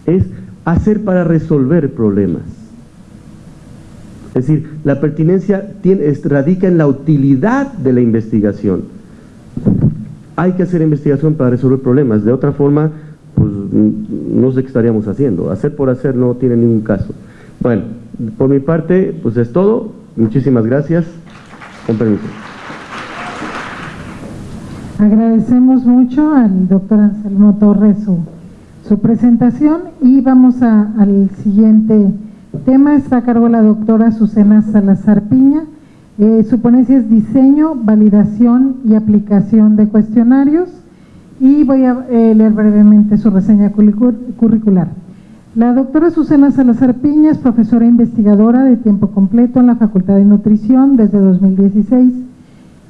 Es hacer para resolver problemas. Es decir, la pertinencia radica en la utilidad de la investigación. Hay que hacer investigación para resolver problemas. De otra forma, pues no sé qué estaríamos haciendo. Hacer por hacer no tiene ningún caso. Bueno, por mi parte, pues es todo. Muchísimas gracias. Con permiso. Agradecemos mucho al doctor Anselmo Torres su, presentación y vamos al siguiente tema. Está a cargo la doctora Susana Salazar Piña. Eh, su ponencia es diseño, validación y aplicación de cuestionarios y voy a eh, leer brevemente su reseña curricular. La doctora Susana Salazar Piña es profesora investigadora de tiempo completo en la Facultad de Nutrición desde 2016.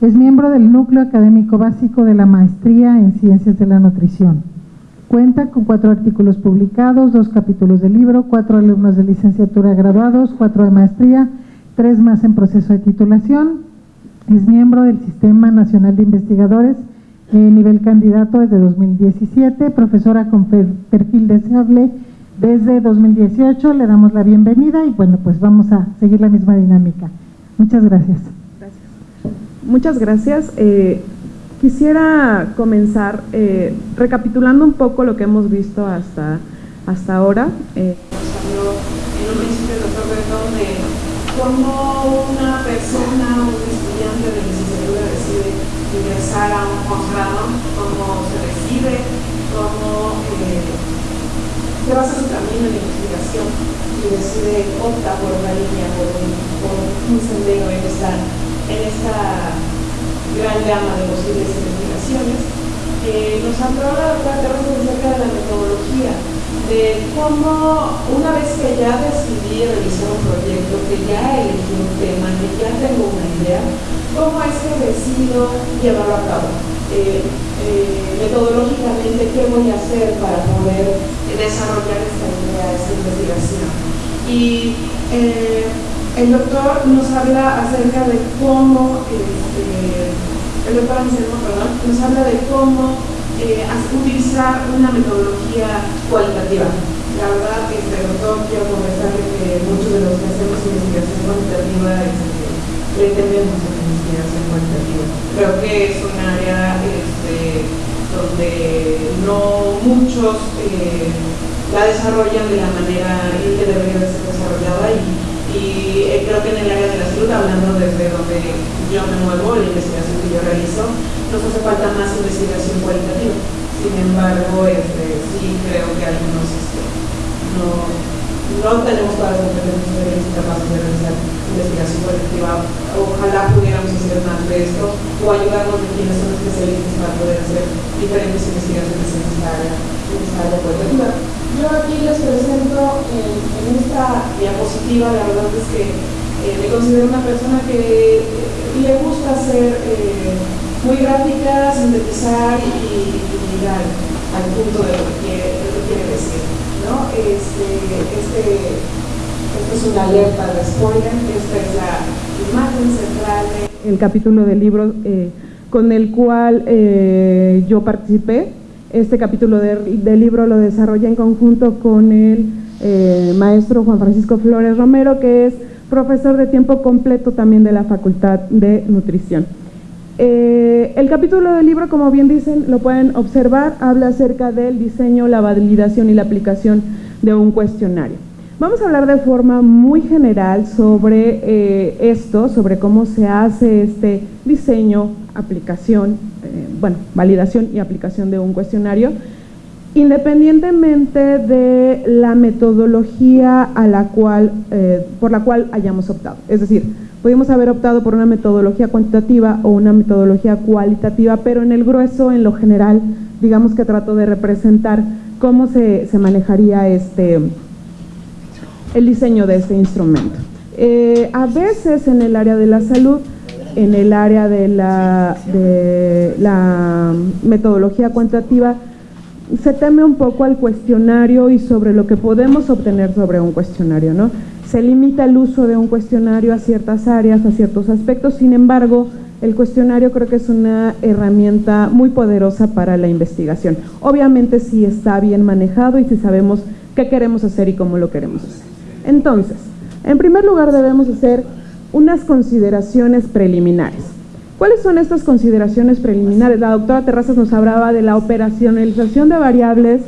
Es miembro del núcleo académico básico de la maestría en Ciencias de la Nutrición. Cuenta con cuatro artículos publicados, dos capítulos de libro, cuatro alumnos de licenciatura graduados, cuatro de maestría, tres más en proceso de titulación. Es miembro del Sistema Nacional de Investigadores eh, nivel candidato desde 2017, profesora con perfil deseable desde 2018. Le damos la bienvenida y bueno, pues vamos a seguir la misma dinámica. Muchas gracias. Muchas gracias. Eh, quisiera comenzar eh, recapitulando un poco lo que hemos visto hasta, hasta ahora. Eh, en un principio el doctor de cómo una persona, un estudiante de licenciatura decide ingresar a un posgrado, cómo se recibe, cómo eh, basa su camino en investigación y decide, opta por una línea, por un, sendero en esta, en esta gran gama de posibles investigaciones. Eh, nos habló la doctora acerca de la metodología, de cómo una vez que ya decidí realizar un proyecto, que ya elegí un tema, que ya tengo una idea, ¿Cómo es que decido llevarlo a cabo? Eh, eh, metodológicamente, ¿qué voy a hacer para poder desarrollar esta idea, esta investigación? Y el doctor nos habla acerca de cómo, este, el doctor perdón, nos habla de cómo utilizar una metodología cualitativa. La verdad, este doctor, quiero confesarle que muchos de los que hacemos investigación cualitativa este, le tememos Creo que es un área este, donde no muchos eh, la desarrollan de la manera en que debería ser desarrollada y, eh, creo que en el área de la salud, hablando desde donde yo me muevo, la investigación que yo realizo, nos hace falta más investigación cualitativa. Sin embargo, este, sí creo que algunos este, no, no tenemos todas las competencias capaces de realizar investigación colectiva. Ojalá pudiéramos hacer más de esto o ayudarnos de quienes son especialistas para poder hacer diferentes investigaciones en esta área, Yo aquí les presento en, esta diapositiva positiva, la verdad es que eh, me considero una persona que le gusta hacer muy gráfica, sintetizar y, llegar al, punto de lo que quiere, decir. ¿no? Este, este, es una alerta de spoiler, esta es la imagen central. El capítulo del libro eh, con el cual eh, yo participé, este capítulo del libro lo desarrollé en conjunto con el eh, maestro Juan Francisco Flores Romero, que es profesor de tiempo completo también de la Facultad de Nutrición. Eh, el capítulo del libro, como bien dicen, lo pueden observar, habla acerca del diseño, la validación y la aplicación de un cuestionario. Vamos a hablar de forma muy general sobre eh, esto, sobre cómo se hace este diseño, aplicación, eh, bueno, validación y aplicación de un cuestionario, independientemente de la metodología a la cual, por la cual hayamos optado. Es decir, Pudimos haber optado por una metodología cuantitativa o una metodología cualitativa, pero en el grueso, en lo general, digamos que trato de representar cómo se, manejaría este, el diseño de este instrumento. Eh, a veces en el área de la salud, en el área de la, de la metodología cuantitativa, se teme un poco al cuestionario y sobre lo que podemos obtener sobre un cuestionario, ¿no? Se limita el uso de un cuestionario a ciertas áreas, a ciertos aspectos, sin embargo, el cuestionario creo que es una herramienta muy poderosa para la investigación. Obviamente si está bien manejado y si sabemos qué queremos hacer y cómo lo queremos hacer. Entonces, en primer lugar debemos hacer unas consideraciones preliminares. ¿Cuáles son estas consideraciones preliminares? La doctora Terrazas nos hablaba de la operacionalización de variables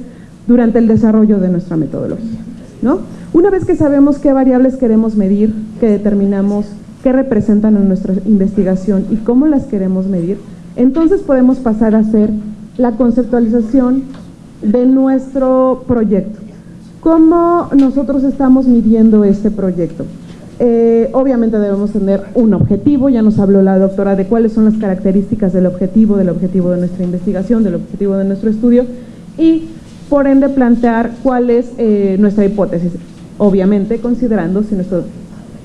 durante el desarrollo de nuestra metodología. ¿no? Una vez que sabemos qué variables queremos medir, que determinamos qué representan en nuestra investigación y cómo las queremos medir, entonces podemos pasar a hacer la conceptualización de nuestro proyecto. ¿Cómo nosotros estamos midiendo este proyecto? Eh, obviamente debemos tener un objetivo, ya nos habló la doctora de cuáles son las características del objetivo, del objetivo de nuestra investigación, del objetivo de nuestro estudio y por ende plantear cuál es eh, nuestra hipótesis obviamente considerando si nuestro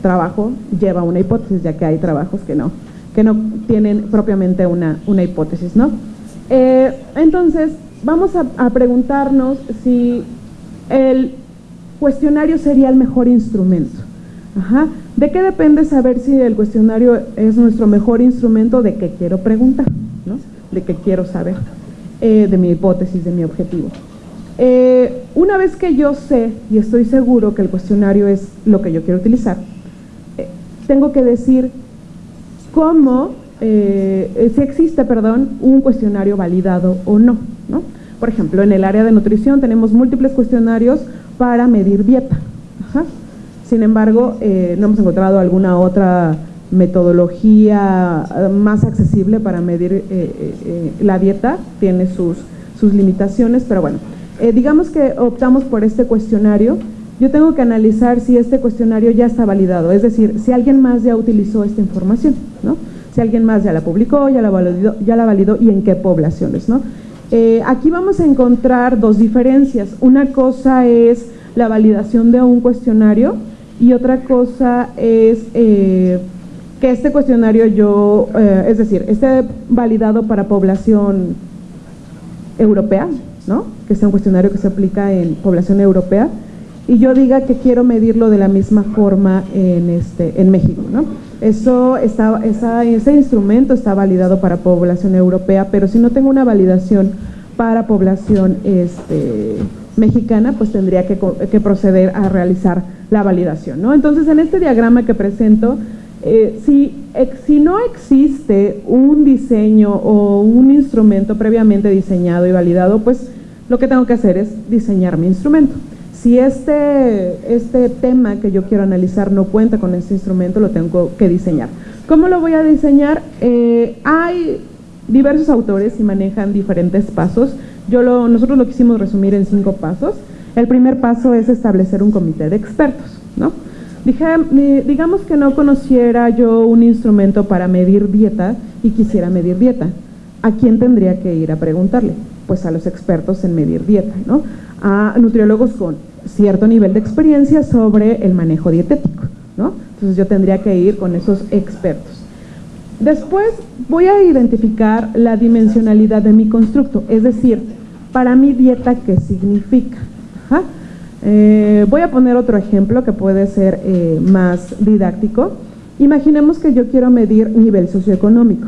trabajo lleva una hipótesis, ya que hay trabajos que no, que no tienen propiamente una, una hipótesis, ¿no? Eh, entonces, vamos a, preguntarnos si el cuestionario sería el mejor instrumento. ¿De qué depende saber si el cuestionario es nuestro mejor instrumento? De qué quiero preguntar, ¿no? De qué quiero saber, eh, de mi hipótesis, de mi objetivo. Eh, una vez que yo sé y estoy seguro que el cuestionario es lo que yo quiero utilizar, eh, tengo que decir cómo, si existe, perdón, un cuestionario validado o no, no. Por ejemplo, en el área de nutrición tenemos múltiples cuestionarios para medir dieta. Sin embargo, no hemos encontrado alguna otra metodología más accesible para medir la dieta, tiene sus, sus limitaciones, pero bueno, eh, digamos que optamos por este cuestionario, yo tengo que analizar si este cuestionario ya está validado, es decir, si alguien más ya utilizó esta información, ¿no? si alguien más ya la publicó, ya la validó, ya la validó y en qué poblaciones. ¿no? Eh, aquí vamos a encontrar dos diferencias. Una cosa es la validación de un cuestionario y otra cosa es eh, que este cuestionario yo, es decir, esté validado para población europea, ¿no? que sea un cuestionario que se aplica en población europea, y yo diga que quiero medirlo de la misma forma en, este, en México. ¿no? Eso está, ese instrumento está validado para población europea, pero si no tengo una validación para población este, mexicana, pues tendría que, proceder a realizar la validación. ¿no? Entonces, en este diagrama que presento, eh, si no existe un diseño o un instrumento previamente diseñado y validado, pues lo que tengo que hacer es diseñar mi instrumento. Si este, este tema que yo quiero analizar no cuenta con este instrumento, lo tengo que diseñar. ¿Cómo lo voy a diseñar? Eh, hay diversos autores y manejan diferentes pasos. Yo lo, nosotros lo quisimos resumir en cinco pasos. El primer paso es establecer un comité de expertos. ¿no? Dije, digamos que no conociera yo un instrumento para medir dieta y quisiera medir dieta. ¿A quién tendría que ir a preguntarle? Pues a los expertos en medir dieta, ¿no? a nutriólogos con cierto nivel de experiencia sobre el manejo dietético, ¿no? Entonces yo tendría que ir con esos expertos. Después voy a identificar la dimensionalidad de mi constructo, es decir, para mi dieta, ¿qué significa? Eh, voy a poner otro ejemplo que puede ser eh, más didáctico. Imaginemos que yo quiero medir nivel socioeconómico.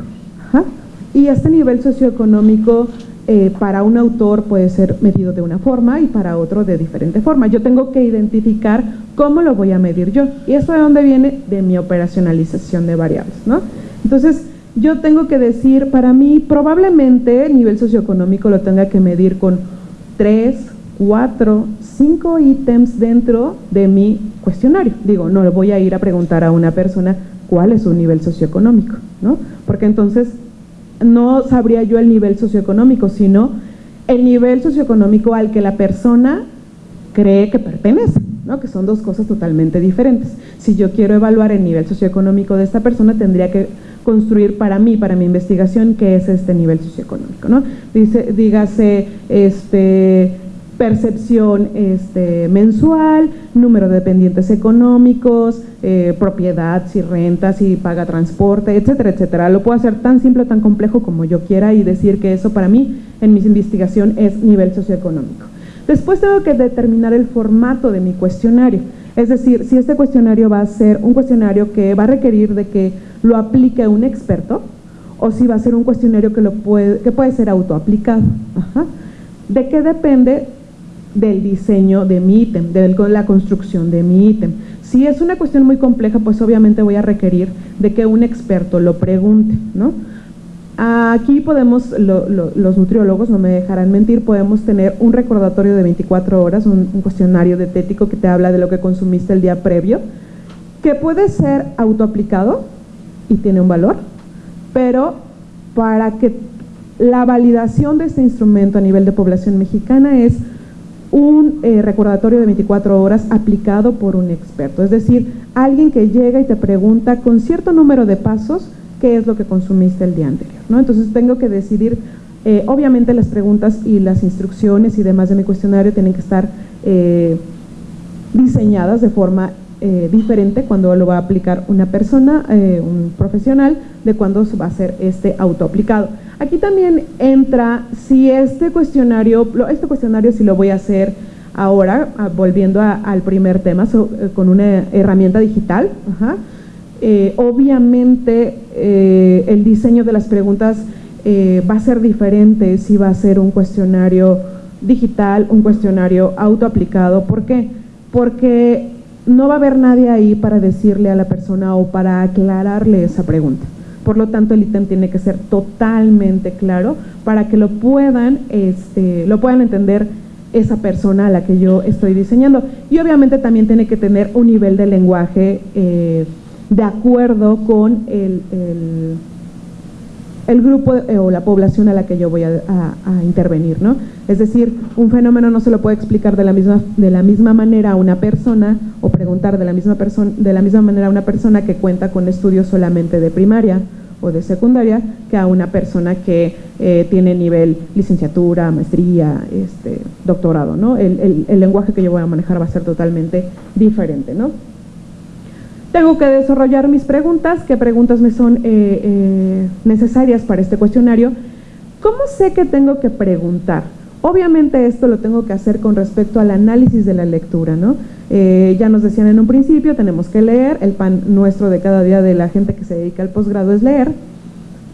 Y este nivel socioeconómico eh, para un autor puede ser medido de una forma y para otro de diferente forma. Yo tengo que identificar cómo lo voy a medir yo. ¿Y esto de dónde viene? De mi operacionalización de variables. ¿no? Entonces, yo tengo que decir, para mí probablemente nivel socioeconómico lo tenga que medir con tres, cuatro, cinco ítems dentro de mi cuestionario. Digo, no le voy a ir a preguntar a una persona cuál es su nivel socioeconómico, ¿no? Porque entonces no sabría yo el nivel socioeconómico, sino el nivel socioeconómico al que la persona cree que pertenece, ¿no? que son dos cosas totalmente diferentes. Si yo quiero evaluar el nivel socioeconómico de esta persona, tendría que construir para mí, para mi investigación, qué es este nivel socioeconómico. ¿no? Dice, dígase, este, percepción este, mensual, número de dependientes económicos, eh, propiedad, si renta, si paga transporte, etcétera, etcétera. Lo puedo hacer tan simple o tan complejo como yo quiera y decir que eso para mí en mi investigación es nivel socioeconómico. Después tengo que determinar el formato de mi cuestionario, es decir, si este cuestionario va a ser un cuestionario que va a requerir de que lo aplique un experto o si va a ser un cuestionario que, lo puede, que puede ser autoaplicado. ¿De qué depende? Del diseño de mi ítem, de la construcción de mi ítem. Si es una cuestión muy compleja, pues obviamente voy a requerir de que un experto lo pregunte, ¿no? Aquí podemos, los nutriólogos, no me dejarán mentir, podemos tener un recordatorio de 24 horas, un, un cuestionario dietético que te habla de lo que consumiste el día previo, que puede ser autoaplicado y tiene un valor, pero para que la validación de este instrumento a nivel de población mexicana es un eh, recordatorio de 24 horas aplicado por un experto, es decir, alguien que llega y te pregunta con cierto número de pasos qué es lo que consumiste el día anterior. ¿no? Entonces tengo que decidir, eh, obviamente las preguntas y las instrucciones y demás de mi cuestionario tienen que estar eh, diseñadas de forma diferente cuando lo va a aplicar una persona, un profesional, de cuando va a ser este autoaplicado. Aquí también entra si este cuestionario, este cuestionario si lo voy a hacer ahora, ah, volviendo al primer tema, eh, con una herramienta digital, eh, obviamente eh, el diseño de las preguntas va a ser diferente si va a ser un cuestionario digital, un cuestionario autoaplicado. ¿Por qué? Porque no va a haber nadie ahí para decirle a la persona o para aclararle esa pregunta. Por lo tanto, el ítem tiene que ser totalmente claro para que lo puedan, este, lo puedan entender esa persona a la que yo estoy diseñando. Y obviamente también tiene que tener un nivel de lenguaje eh, de acuerdo con el, el, grupo eh, o la población a la que yo voy a, intervenir. ¿no? Es decir, un fenómeno no se lo puede explicar de la misma, de la misma manera a una persona o preguntar de la, misma de la misma manera a una persona que cuenta con estudios solamente de primaria de secundaria que a una persona que eh, tiene nivel licenciatura, maestría, este, doctorado, ¿no? El, lenguaje que yo voy a manejar va a ser totalmente diferente, ¿no? Tengo que desarrollar mis preguntas, qué preguntas me son eh, eh, necesarias para este cuestionario. ¿Cómo sé que tengo que preguntar? Obviamente esto lo tengo que hacer con respecto al análisis de la lectura, ¿no? Eh, ya nos decían en un principio, tenemos que leer, el pan nuestro de cada día de la gente que se dedica al posgrado es leer,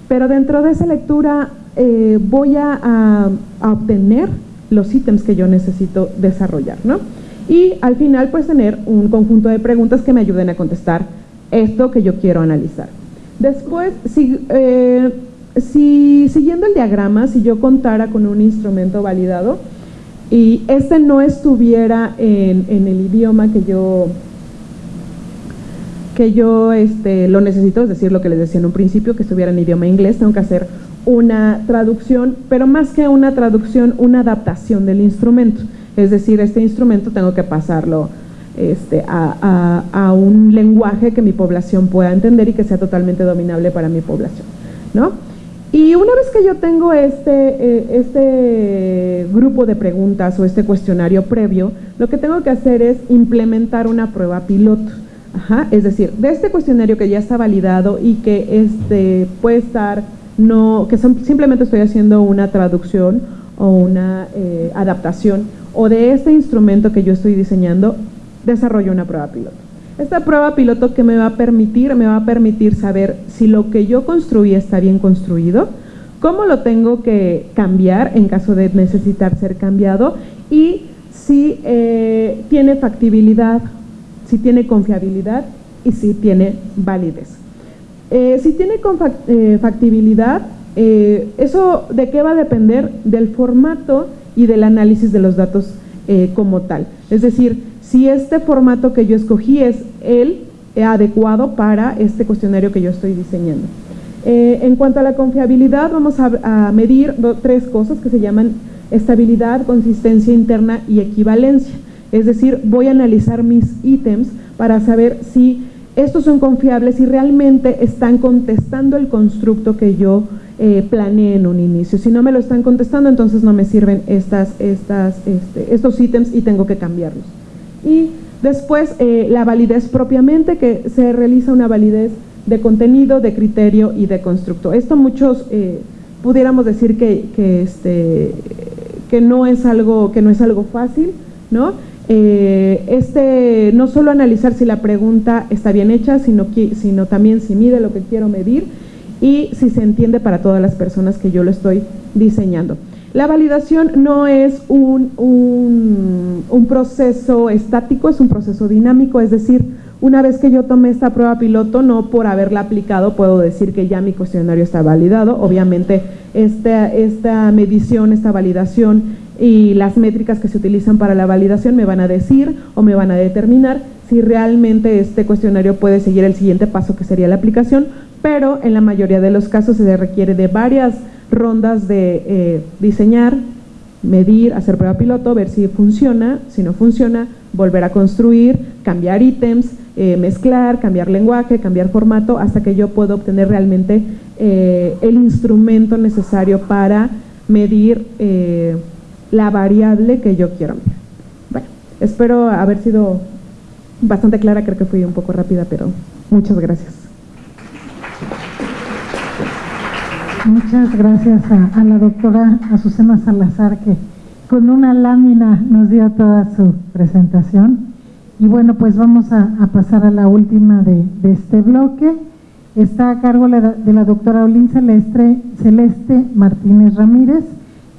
pero dentro de esa lectura eh, voy a, obtener los ítems que yo necesito desarrollar, ¿no? Y al final pues tener un conjunto de preguntas que me ayuden a contestar esto que yo quiero analizar. Después, si, eh, si siguiendo el diagrama, si yo contara con un instrumento validado, y este no estuviera en, el idioma que yo que yo este, lo necesito, es decir, lo que les decía en un principio, que estuviera en idioma inglés, tengo que hacer una traducción, pero más que una traducción, una adaptación del instrumento. Es decir, este instrumento tengo que pasarlo este, a, a, un lenguaje que mi población pueda entender y que sea totalmente dominable para mi población. ¿no? Y una vez que yo tengo este, eh, este grupo de preguntas o este cuestionario previo, lo que tengo que hacer es implementar una prueba piloto. es decir, de este cuestionario que ya está validado y que este, puede estar, no, que simplemente estoy haciendo una traducción o una eh, adaptación, o de este instrumento que yo estoy diseñando, desarrollo una prueba piloto. Esta prueba piloto que me va a permitir, me va a permitir saber si lo que yo construí está bien construido, cómo lo tengo que cambiar en caso de necesitar ser cambiado y si eh, tiene factibilidad, si tiene confiabilidad y si tiene validez. Eh, si tiene eh, factibilidad, eso de qué va a depender del formato y del análisis de los datos como tal. Es decir, si este formato que yo escogí es el adecuado para este cuestionario que yo estoy diseñando. Eh, en cuanto a la confiabilidad, vamos a, medir tres cosas que se llaman estabilidad, consistencia interna y equivalencia. Es decir, voy a analizar mis ítems para saber si estos son confiables y realmente están contestando el constructo que yo eh, planeé en un inicio. Si no me lo están contestando, entonces no me sirven estas, estas, este, estos ítems y tengo que cambiarlos. Y después eh, la validez propiamente, que se realiza una validez de contenido, de criterio y de constructo. Esto muchos eh, pudiéramos decir que, este, que, no es algo, que no es algo fácil, ¿no? Eh, este, no solo analizar si la pregunta está bien hecha, sino, sino también si mide lo que quiero medir y si se entiende para todas las personas que yo lo estoy diseñando. La validación no es un, un, proceso estático, es un proceso dinámico, es decir, una vez que yo tomé esta prueba piloto, no por haberla aplicado puedo decir que ya mi cuestionario está validado. Obviamente, esta, esta medición, esta validación y las métricas que se utilizan para la validación me van a decir o me van a determinar si realmente este cuestionario puede seguir el siguiente paso que sería la aplicación, pero en la mayoría de los casos se requiere de varias rondas de eh, diseñar, medir, hacer prueba piloto, ver si funciona, si no funciona, volver a construir, cambiar ítems, eh, mezclar, cambiar lenguaje, cambiar formato, hasta que yo pueda obtener realmente eh, el instrumento necesario para medir la variable que yo quiero medir. Bueno, espero haber sido bastante clara, creo que fui un poco rápida, pero muchas gracias. Muchas gracias a, la doctora Azucena Salazar que con una lámina nos dio toda su presentación. Y bueno, pues vamos a, pasar a la última de, este bloque. Está a cargo de la doctora Olin Celeste, Celeste Martínez Ramírez.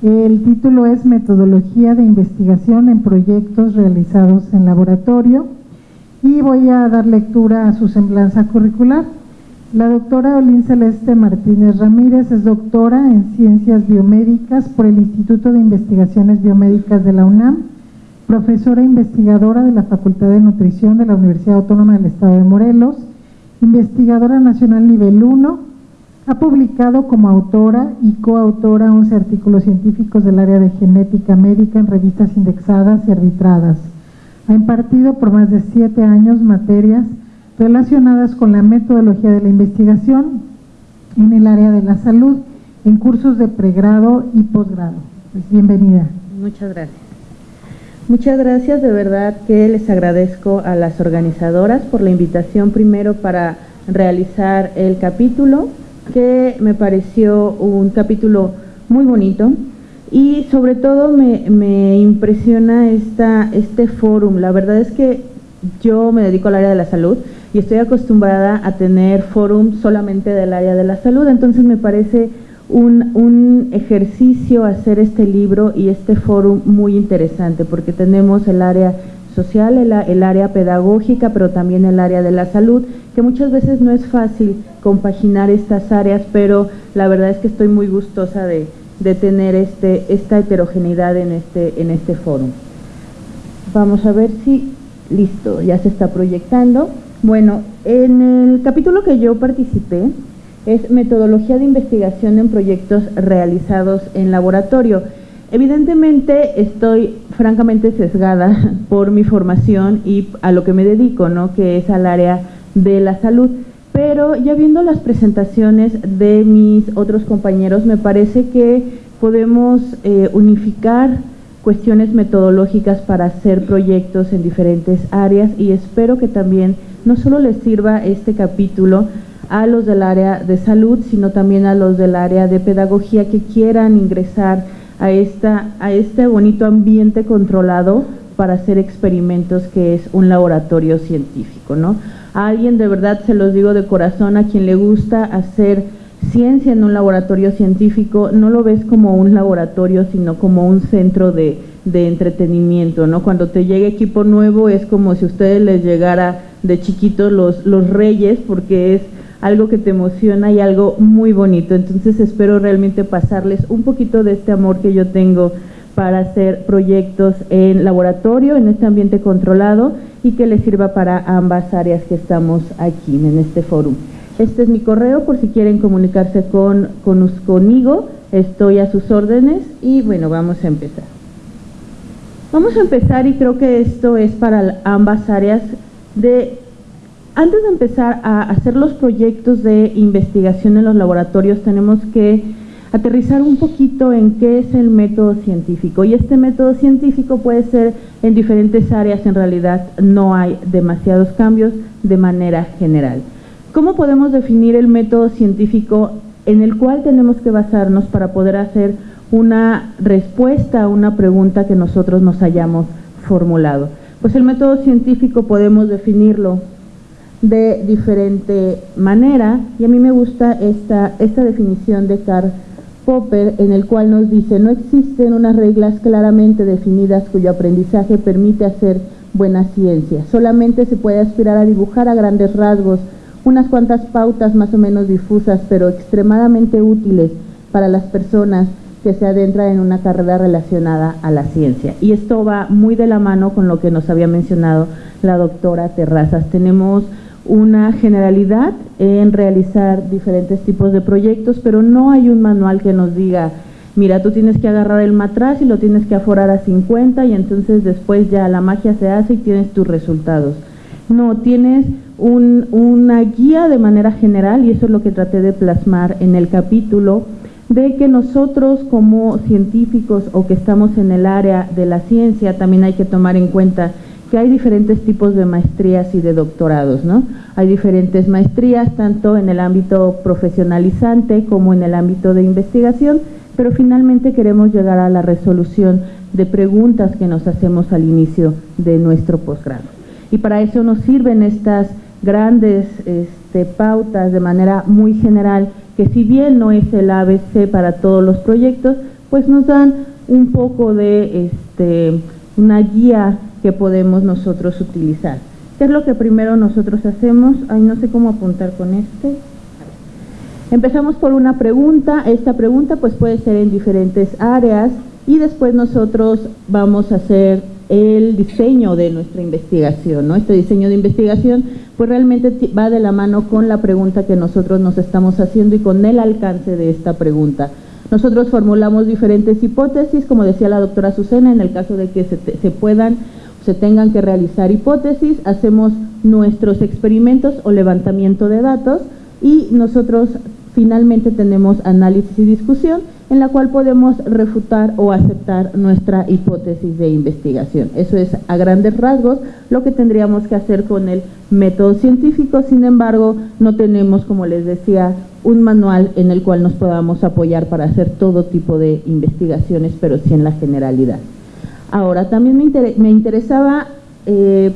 El título es Metodología de investigación en proyectos realizados en laboratorio. Y voy a dar lectura a su semblanza curricular. La doctora Olin Celeste Martínez Ramírez es doctora en Ciencias Biomédicas por el Instituto de Investigaciones Biomédicas de la UNAM, profesora investigadora de la Facultad de Nutrición de la Universidad Autónoma del Estado de Morelos, investigadora nacional nivel 1, ha publicado como autora y coautora 11 artículos científicos del área de genética médica en revistas indexadas y arbitradas. Ha impartido por más de siete años materias relacionadas con la metodología de la investigación en el área de la salud, en cursos de pregrado y posgrado. Pues bienvenida. Muchas gracias. Muchas gracias, de verdad que les agradezco a las organizadoras por la invitación primero para realizar el capítulo, que me pareció un capítulo muy bonito y sobre todo me, me impresiona esta, este fórum. La verdad es que yo me dedico al área de la salud, y estoy acostumbrada a tener fórum solamente del área de la salud, entonces me parece un, un, ejercicio hacer este libro y este fórum muy interesante porque tenemos el área social, el, el, área pedagógica, pero también el área de la salud, que muchas veces no es fácil compaginar estas áreas, pero la verdad es que estoy muy gustosa de, de tener este, esta heterogeneidad en este, en este fórum. Vamos a ver si, listo, ya se está proyectando. Bueno, en el capítulo que yo participé es metodología de investigación en proyectos realizados en laboratorio. Evidentemente estoy francamente sesgada por mi formación y a lo que me dedico, ¿no? que es al área de la salud. pero ya viendo las presentaciones de mis otros compañeros, me parece que podemos eh, unificar cuestiones metodológicas para hacer proyectos en diferentes áreas y espero que también no solo les sirva este capítulo a los del área de salud, sino también a los del área de pedagogía que quieran ingresar a, esta, a este bonito ambiente controlado para hacer experimentos que es un laboratorio científico. ¿no? A alguien de verdad, se los digo de corazón, a quien le gusta hacer ciencia en un laboratorio científico, no lo ves como un laboratorio, sino como un centro de, de entretenimiento, ¿no? Cuando te llega equipo nuevo es como si a ustedes les llegara de chiquitos los, los reyes, porque es algo que te emociona y algo muy bonito. Entonces espero realmente pasarles un poquito de este amor que yo tengo para hacer proyectos en laboratorio, en este ambiente controlado y que les sirva para ambas áreas que estamos aquí en este foro. Este es mi correo por si quieren comunicarse con, con, conmigo, estoy a sus órdenes y bueno, vamos a empezar. Vamos a empezar y creo que esto es para ambas áreas de antes de empezar a hacer los proyectos de investigación en los laboratorios, tenemos que aterrizar un poquito en qué es el método científico. Y este método científico puede ser en diferentes áreas, en realidad no hay demasiados cambios de manera general. ¿Cómo podemos definir el método científico en el cual tenemos que basarnos para poder hacer una respuesta a una pregunta que nosotros nos hayamos formulado? Pues el método científico podemos definirlo de diferente manera y a mí me gusta esta, esta definición de Karl Popper en el cual nos dice no existen unas reglas claramente definidas cuyo aprendizaje permite hacer buena ciencia, solamente se puede aspirar a dibujar a grandes rasgos unas cuantas pautas más o menos difusas pero extremadamente útiles para las personas que se adentran en una carrera relacionada a la ciencia. Y esto va muy de la mano con lo que nos había mencionado la doctora Terrazas. Tenemos una generalidad en realizar diferentes tipos de proyectos, pero no hay un manual que nos diga, mira, tú tienes que agarrar el matraz y lo tienes que aforar a 50 y entonces después ya la magia se hace y tienes tus resultados. No, tienes una guía de manera general y eso es lo que traté de plasmar en el capítulo de que nosotros como científicos o que estamos en el área de la ciencia también hay que tomar en cuenta que hay diferentes tipos de maestrías y de doctorados, ¿no? Hay diferentes maestrías, tanto en el ámbito profesionalizante como en el ámbito de investigación, pero finalmente queremos llegar a la resolución de preguntas que nos hacemos al inicio de nuestro posgrado. Y para eso nos sirven estas grandes este, pautas de manera muy general, que si bien no es el ABC para todos los proyectos, pues nos dan un poco de este, una guía que podemos nosotros utilizar. ¿Qué es lo que primero nosotros hacemos? Ay, no sé cómo apuntar con este. Empezamos por una pregunta, esta pregunta pues puede ser en diferentes áreas y después nosotros vamos a hacer el diseño de nuestra investigación, ¿no? Este diseño de investigación pues realmente va de la mano con la pregunta que nosotros nos estamos haciendo y con el alcance de esta pregunta. Nosotros formulamos diferentes hipótesis, como decía la doctora Azucena, en el caso de que se, se puedan se tengan que realizar hipótesis, hacemos nuestros experimentos o levantamiento de datos y nosotros finalmente tenemos análisis y discusión en la cual podemos refutar o aceptar nuestra hipótesis de investigación. Eso es a grandes rasgos lo que tendríamos que hacer con el método científico, sin embargo no tenemos, como les decía, un manual en el cual nos podamos apoyar para hacer todo tipo de investigaciones, pero sí en la generalidad. Ahora, también me, interesaba eh,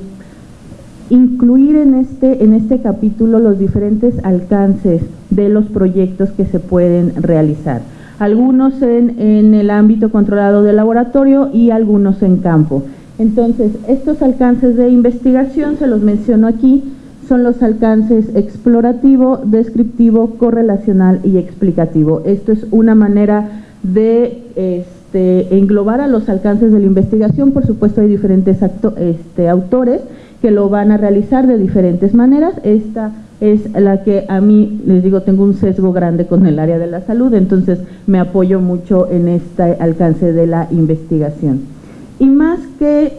incluir en este, en este capítulo los diferentes alcances de los proyectos que se pueden realizar. Algunos en, en el ámbito controlado del laboratorio y algunos en campo. Entonces, estos alcances de investigación, se los menciono aquí, son los alcances explorativo, descriptivo, correlacional y explicativo. Esto es una manera de este, englobar a los alcances de la investigación, por supuesto hay diferentes este, autores que lo van a realizar de diferentes maneras, esta es la que a mí, les digo, tengo un sesgo grande con el área de la salud, entonces me apoyo mucho en este alcance de la investigación. Y más que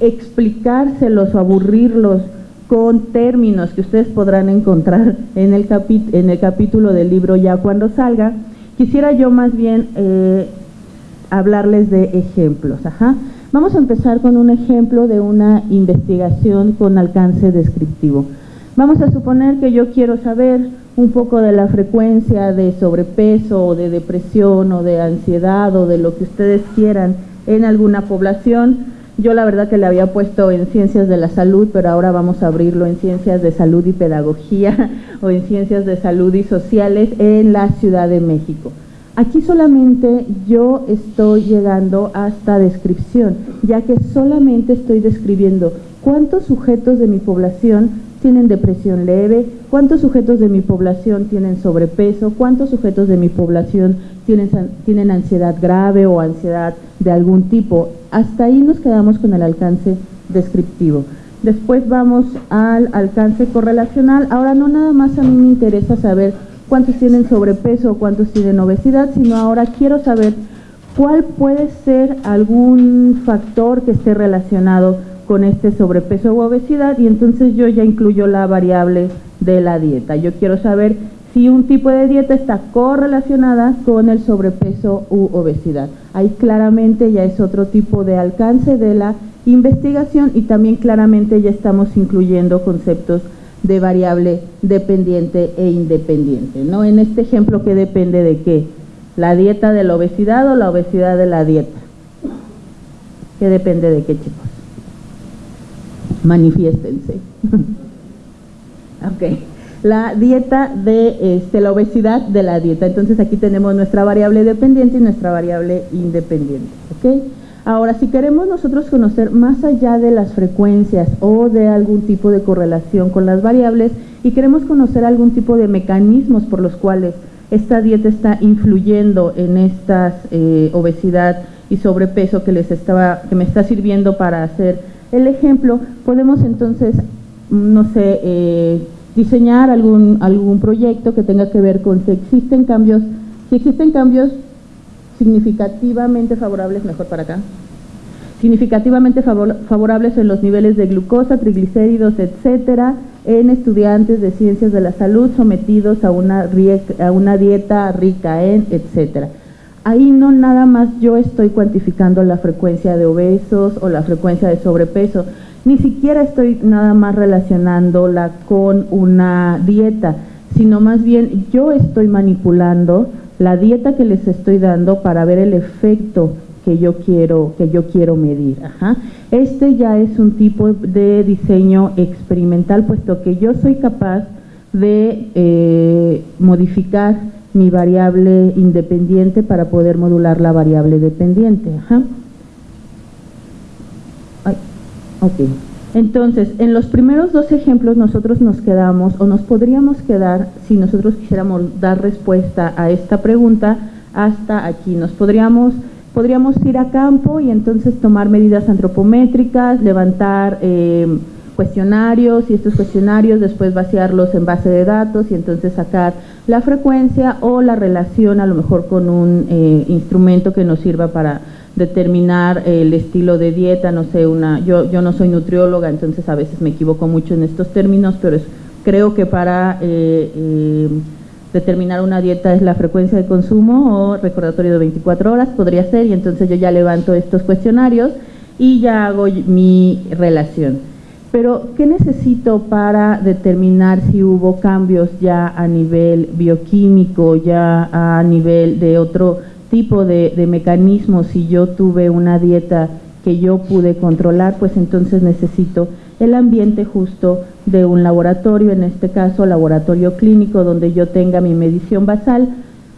explicárselos o aburrirlos con términos que ustedes podrán encontrar en el, en el capítulo del libro ya cuando salga, quisiera yo más bien eh, hablarles de ejemplos. Vamos a empezar con un ejemplo de una investigación con alcance descriptivo. Vamos a suponer que yo quiero saber un poco de la frecuencia de sobrepeso o de depresión o de ansiedad o de lo que ustedes quieran en alguna población. Yo la verdad que le había puesto en ciencias de la salud, pero ahora vamos a abrirlo en ciencias de salud y pedagogía o en ciencias de salud y sociales en la Ciudad de México. Aquí solamente yo estoy llegando hasta descripción, ya que solamente estoy describiendo cuántos sujetos de mi población tienen depresión leve, cuántos sujetos de mi población tienen sobrepeso, cuántos sujetos de mi población tienen, tienen ansiedad grave o ansiedad de algún tipo. Hasta ahí nos quedamos con el alcance descriptivo. Después vamos al alcance correlacional. Ahora no nada más a mí me interesa saber cuántos tienen sobrepeso o cuántos tienen obesidad, sino ahora quiero saber cuál puede ser algún factor que esté relacionado con este sobrepeso u obesidad y entonces yo ya incluyo la variable de la dieta. Yo quiero saber si un tipo de dieta está correlacionada con el sobrepeso u obesidad. Ahí claramente ya es otro tipo de alcance de la investigación y también claramente ya estamos incluyendo conceptos de variable dependiente e independiente. ¿no? En este ejemplo, ¿qué depende de qué? ¿La dieta de la obesidad o la obesidad de la dieta? ¿Qué depende de qué, chicos? Manifiéstense. ok, la dieta de este, la obesidad de la dieta. Entonces aquí tenemos nuestra variable dependiente y nuestra variable independiente. ok. Ahora, si queremos nosotros conocer más allá de las frecuencias o de algún tipo de correlación con las variables y queremos conocer algún tipo de mecanismos por los cuales esta dieta está influyendo en esta eh, obesidad y sobrepeso que les estaba, que me está sirviendo para hacer el ejemplo, podemos entonces, no sé, eh, diseñar algún, algún proyecto que tenga que ver con si existen cambios, si existen cambios significativamente favorables, mejor para acá, significativamente favorables en los niveles de glucosa, triglicéridos, etcétera, en estudiantes de ciencias de la salud sometidos a una, a una dieta rica en, etcétera ahí no nada más yo estoy cuantificando la frecuencia de obesos o la frecuencia de sobrepeso, ni siquiera estoy nada más relacionándola con una dieta, sino más bien yo estoy manipulando la dieta que les estoy dando para ver el efecto que yo quiero, que yo quiero medir. Este ya es un tipo de diseño experimental, puesto que yo soy capaz de eh, modificar mi variable independiente para poder modular la variable dependiente. Ajá. Entonces, en los primeros dos ejemplos nosotros nos quedamos o nos podríamos quedar, si nosotros quisiéramos dar respuesta a esta pregunta, hasta aquí. Nos podríamos, podríamos ir a campo y entonces tomar medidas antropométricas, levantar... Eh, cuestionarios y estos cuestionarios después vaciarlos en base de datos y entonces sacar la frecuencia o la relación a lo mejor con un eh, instrumento que nos sirva para determinar el estilo de dieta, no sé, una, yo, yo no soy nutrióloga, entonces a veces me equivoco mucho en estos términos, pero creo que para eh, eh, determinar una dieta es la frecuencia de consumo o recordatorio de 24 horas, podría ser, y entonces yo ya levanto estos cuestionarios y ya hago mi relación. Pero, ¿qué necesito para determinar si hubo cambios ya a nivel bioquímico, ya a nivel de otro tipo de, mecanismos? Si yo tuve una dieta que yo pude controlar, pues entonces necesito el ambiente justo de un laboratorio, en este caso laboratorio clínico, donde yo tenga mi medición basal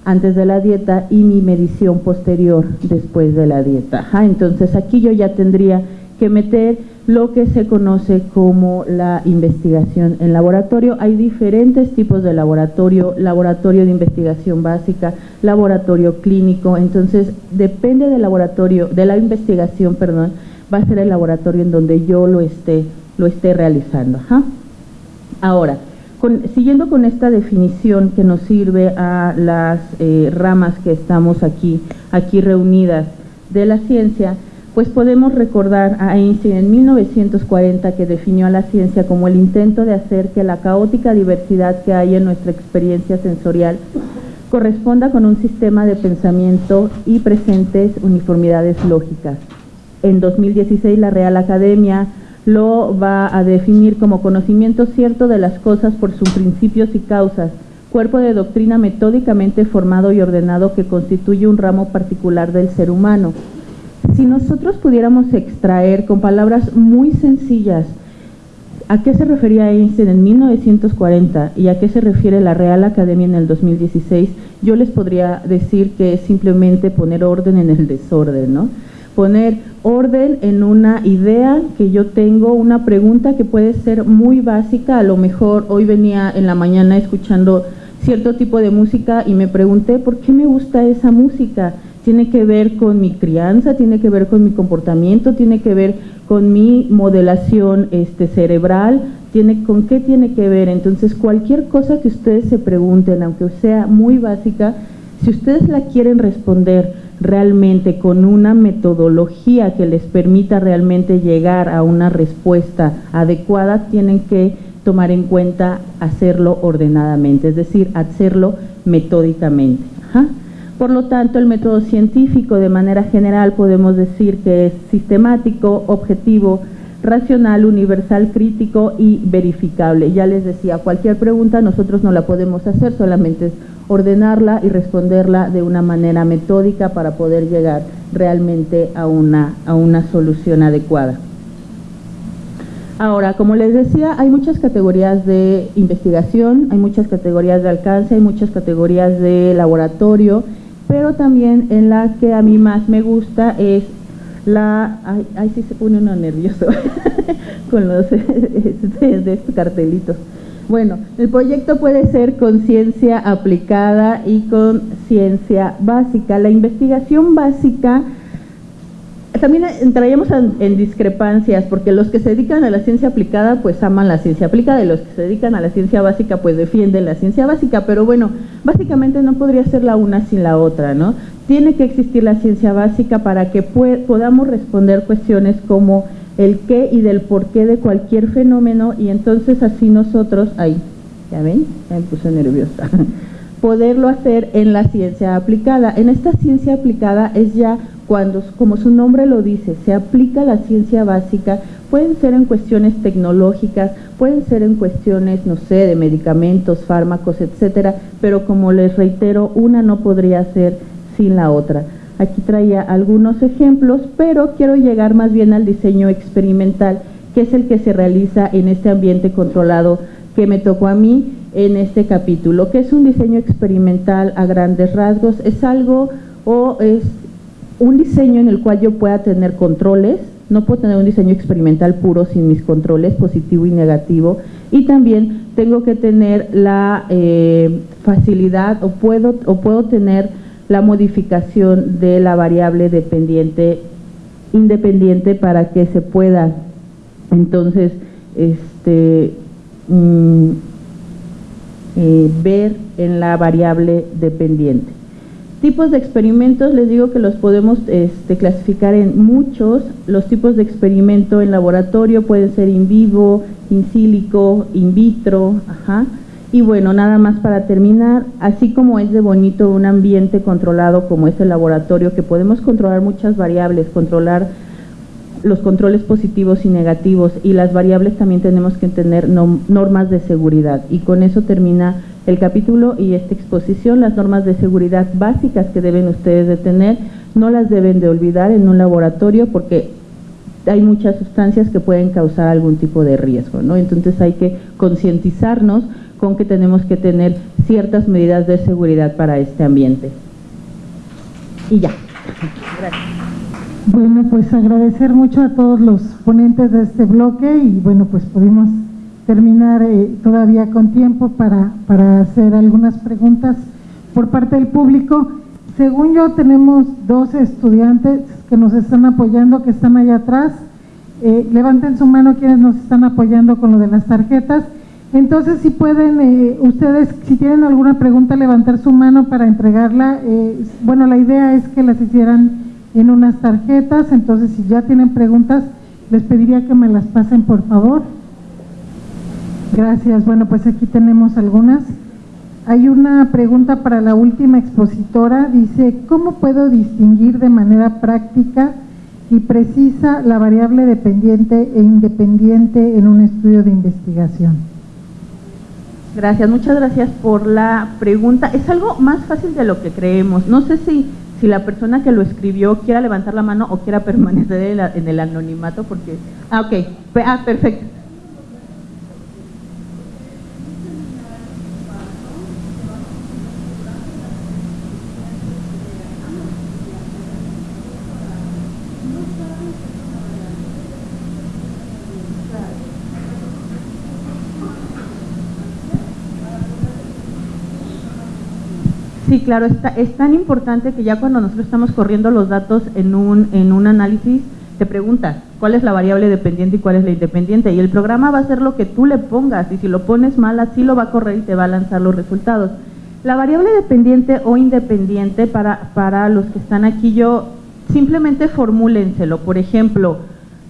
antes de la dieta y mi medición posterior después de la dieta. entonces aquí yo ya tendría que meter lo que se conoce como la investigación en laboratorio. Hay diferentes tipos de laboratorio, laboratorio de investigación básica, laboratorio clínico, entonces depende del laboratorio, de la investigación, perdón, va a ser el laboratorio en donde yo lo esté, lo esté realizando. Ahora, siguiendo con esta definición que nos sirve a las eh, ramas que estamos aquí, aquí reunidas de la ciencia, pues podemos recordar a Einstein en 1940 que definió a la ciencia como el intento de hacer que la caótica diversidad que hay en nuestra experiencia sensorial corresponda con un sistema de pensamiento y presentes uniformidades lógicas. En 2016 la Real Academia lo va a definir como conocimiento cierto de las cosas por sus principios y causas, cuerpo de doctrina metódicamente formado y ordenado que constituye un ramo particular del ser humano. Si nosotros pudiéramos extraer con palabras muy sencillas a qué se refería Einstein en 1940 y a qué se refiere la Real Academia en el 2016, yo les podría decir que es simplemente poner orden en el desorden, ¿no? Poner orden en una idea que yo tengo, una pregunta que puede ser muy básica, a lo mejor hoy venía en la mañana escuchando cierto tipo de música y me pregunté por qué me gusta esa música. Tiene que ver con mi crianza, tiene que ver con mi comportamiento, tiene que ver con mi modelación este, cerebral, tiene, con qué tiene que ver. Entonces, cualquier cosa que ustedes se pregunten, aunque sea muy básica, si ustedes la quieren responder realmente con una metodología que les permita realmente llegar a una respuesta adecuada, tienen que tomar en cuenta hacerlo ordenadamente, es decir, hacerlo metódicamente. Por lo tanto, el método científico de manera general podemos decir que es sistemático, objetivo, racional, universal, crítico y verificable. Ya les decía, cualquier pregunta nosotros no la podemos hacer, solamente es ordenarla y responderla de una manera metódica para poder llegar realmente a una, a una solución adecuada. Ahora, como les decía, hay muchas categorías de investigación, hay muchas categorías de alcance, hay muchas categorías de laboratorio, pero también en la que a mí más me gusta es la... Ay, sí se pone uno nervioso con los de estos cartelitos. Bueno, el proyecto puede ser con ciencia aplicada y con ciencia básica. La investigación básica también entraríamos en, discrepancias, porque los que se dedican a la ciencia aplicada, pues aman la ciencia aplicada, y los que se dedican a la ciencia básica, pues defienden la ciencia básica, pero bueno, básicamente no podría ser la una sin la otra, ¿no? Tiene que existir la ciencia básica para que podamos responder cuestiones como el qué y del por qué de cualquier fenómeno, y entonces así nosotros, ahí, ¿ya ven? Me puse nerviosa poderlo hacer en la ciencia aplicada. En esta ciencia aplicada es ya cuando, como su nombre lo dice, se aplica la ciencia básica, pueden ser en cuestiones tecnológicas, pueden ser en cuestiones, no sé, de medicamentos, fármacos, etcétera, pero como les reitero, una no podría ser sin la otra. Aquí traía algunos ejemplos, pero quiero llegar más bien al diseño experimental, que es el que se realiza en este ambiente controlado que me tocó a mí en este capítulo. que es un diseño experimental a grandes rasgos? Es algo o es un diseño en el cual yo pueda tener controles, no puedo tener un diseño experimental puro sin mis controles, positivo y negativo, y también tengo que tener la eh, facilidad o puedo, o puedo tener la modificación de la variable dependiente, independiente para que se pueda entonces este, mm, eh, ver en la variable dependiente. Tipos de experimentos, les digo que los podemos este, clasificar en muchos. Los tipos de experimento en laboratorio pueden ser in vivo, in silico, in vitro, ajá. Y bueno, nada más para terminar, así como es de bonito un ambiente controlado como es el laboratorio, que podemos controlar muchas variables, controlar los controles positivos y negativos y las variables también tenemos que tener normas de seguridad y con eso termina el capítulo y esta exposición, las normas de seguridad básicas que deben ustedes de tener, no las deben de olvidar en un laboratorio porque hay muchas sustancias que pueden causar algún tipo de riesgo, ¿no? Entonces hay que concientizarnos con que tenemos que tener ciertas medidas de seguridad para este ambiente. Y ya. Gracias. Bueno, pues agradecer mucho a todos los ponentes de este bloque y bueno, pues pudimos terminar eh, todavía con tiempo para, para hacer algunas preguntas por parte del público. Según yo, tenemos dos estudiantes que nos están apoyando, que están allá atrás. Eh, levanten su mano quienes nos están apoyando con lo de las tarjetas. Entonces, si pueden, eh, ustedes, si tienen alguna pregunta, levantar su mano para entregarla. bueno, la idea es que las hicieran en unas tarjetas, entonces si ya tienen preguntas, les pediría que me las pasen por favor. Gracias. Bueno, pues aquí tenemos algunas. Hay una pregunta para la última expositora. Dice, ¿cómo puedo distinguir de manera práctica y precisa la variable dependiente e independiente en un estudio de investigación? Gracias, muchas gracias por la pregunta. Es algo más fácil de lo que creemos. No sé si, si la persona que lo escribió quiera levantar la mano o quiera permanecer en el anonimato, porque... Ah, ok. Ah, perfecto. Sí, claro, está, es tan importante que ya cuando nosotros estamos corriendo los datos en un, en un análisis, te pregunta cuál es la variable dependiente y cuál es la independiente. Y el programa va a hacer lo que tú le pongas y si lo pones mal, así lo va a correr y te va a lanzar los resultados. La variable dependiente o independiente, para, para los que están aquí, yo simplemente formúlenselo. Por ejemplo,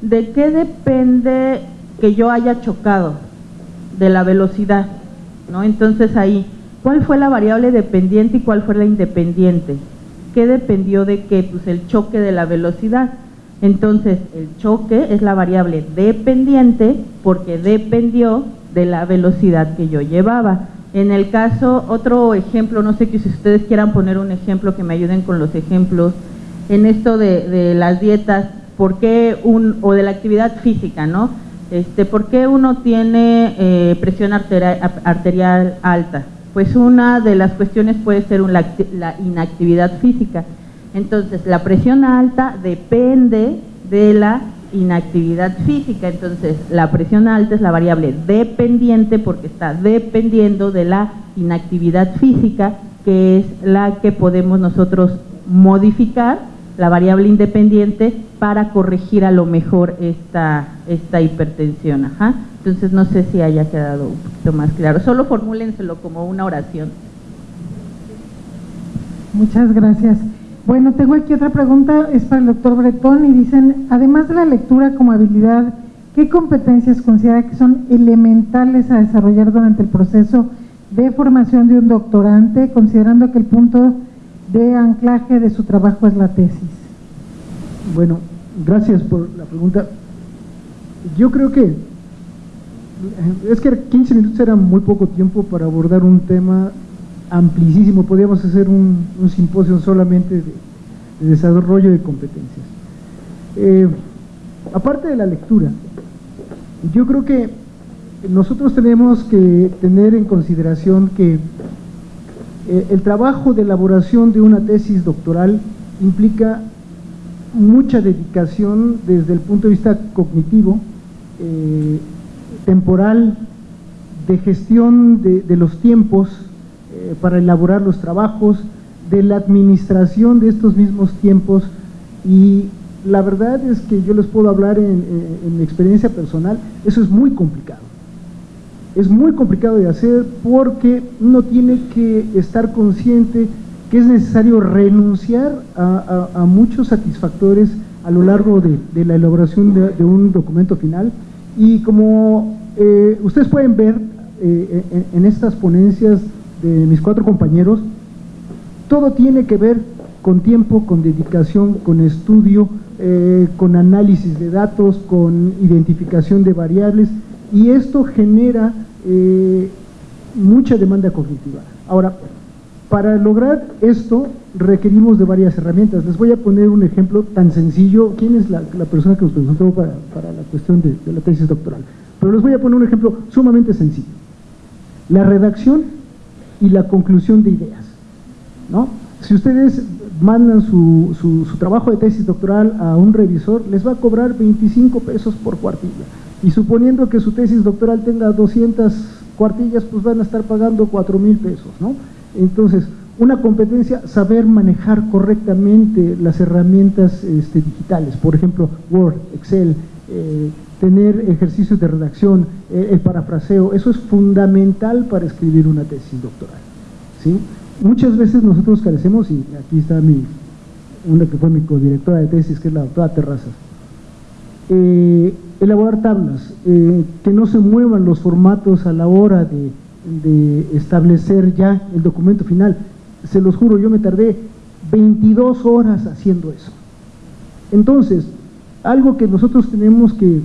¿de qué depende que yo haya chocado? De la velocidad, ¿no? Entonces ahí ¿Cuál fue la variable dependiente y cuál fue la independiente? ¿Qué dependió de qué? Pues el choque de la velocidad. Entonces, el choque es la variable dependiente porque dependió de la velocidad que yo llevaba. En el caso, otro ejemplo, no sé que si ustedes quieran poner un ejemplo que me ayuden con los ejemplos, en esto de, las dietas, ¿por qué un, o de la actividad física, ¿no? Este, ¿Por qué uno tiene eh, presión arterial alta? Pues una de las cuestiones puede ser la inactividad física. Entonces, la presión alta depende de la inactividad física. Entonces, la presión alta es la variable dependiente porque está dependiendo de la inactividad física, que es la que podemos nosotros modificar, la variable independiente, para corregir a lo mejor esta, esta hipertensión. Ajá. Entonces no sé si haya quedado un poquito más claro. Solo formúlenselo como una oración. Muchas gracias. Bueno, tengo aquí otra pregunta, es para el doctor Bretón y dicen, además de la lectura como habilidad, ¿qué competencias considera que son elementales a desarrollar durante el proceso de formación de un doctorante, considerando que el punto de anclaje de su trabajo es la tesis? Bueno, gracias por la pregunta. Yo creo que es que 15 minutos era muy poco tiempo para abordar un tema amplísimo, podríamos hacer un, simposio solamente de, desarrollo de competencias. Eh, aparte de la lectura, yo creo que nosotros tenemos que tener en consideración que eh, el trabajo de elaboración de una tesis doctoral implica mucha dedicación desde el punto de vista cognitivo, eh, temporal de gestión de, los tiempos eh, para elaborar los trabajos, de la administración de estos mismos tiempos y la verdad es que yo les puedo hablar en, mi experiencia personal, eso es muy complicado. Es muy complicado de hacer porque uno tiene que estar consciente que es necesario renunciar a, muchos satisfactores a lo largo de, la elaboración de un documento final y como eh, ustedes pueden ver eh, en, estas ponencias de mis cuatro compañeros, todo tiene que ver con tiempo, con dedicación, con estudio, eh, con análisis de datos, con identificación de variables y esto genera mucha demanda cognitiva. Ahora, para lograr esto requerimos de varias herramientas. Les voy a poner un ejemplo tan sencillo. ¿Quién es la, persona que nos presentó para, la cuestión de, la tesis doctoral? Pero les voy a poner un ejemplo sumamente sencillo. La redacción y la conclusión de ideas. ¿no? Si ustedes mandan su, su, trabajo de tesis doctoral a un revisor, les va a cobrar 25 pesos por cuartilla. Y suponiendo que su tesis doctoral tenga 200 cuartillas, pues van a estar pagando 4 mil pesos. ¿no? Entonces, una competencia, saber manejar correctamente las herramientas este, digitales, por ejemplo, Word, Excel, eh, tener ejercicios de redacción, eh, el parafraseo, eso es fundamental para escribir una tesis doctoral. ¿sí? Muchas veces nosotros carecemos, y aquí está mi, una que fue mi codirectora de tesis, que es la doctora Terrazas. Eh, elaborar tablas, que no se muevan los formatos a la hora de, de, establecer ya el documento final. Se los juro, yo me tardé 22 horas haciendo eso. Entonces, algo que nosotros tenemos que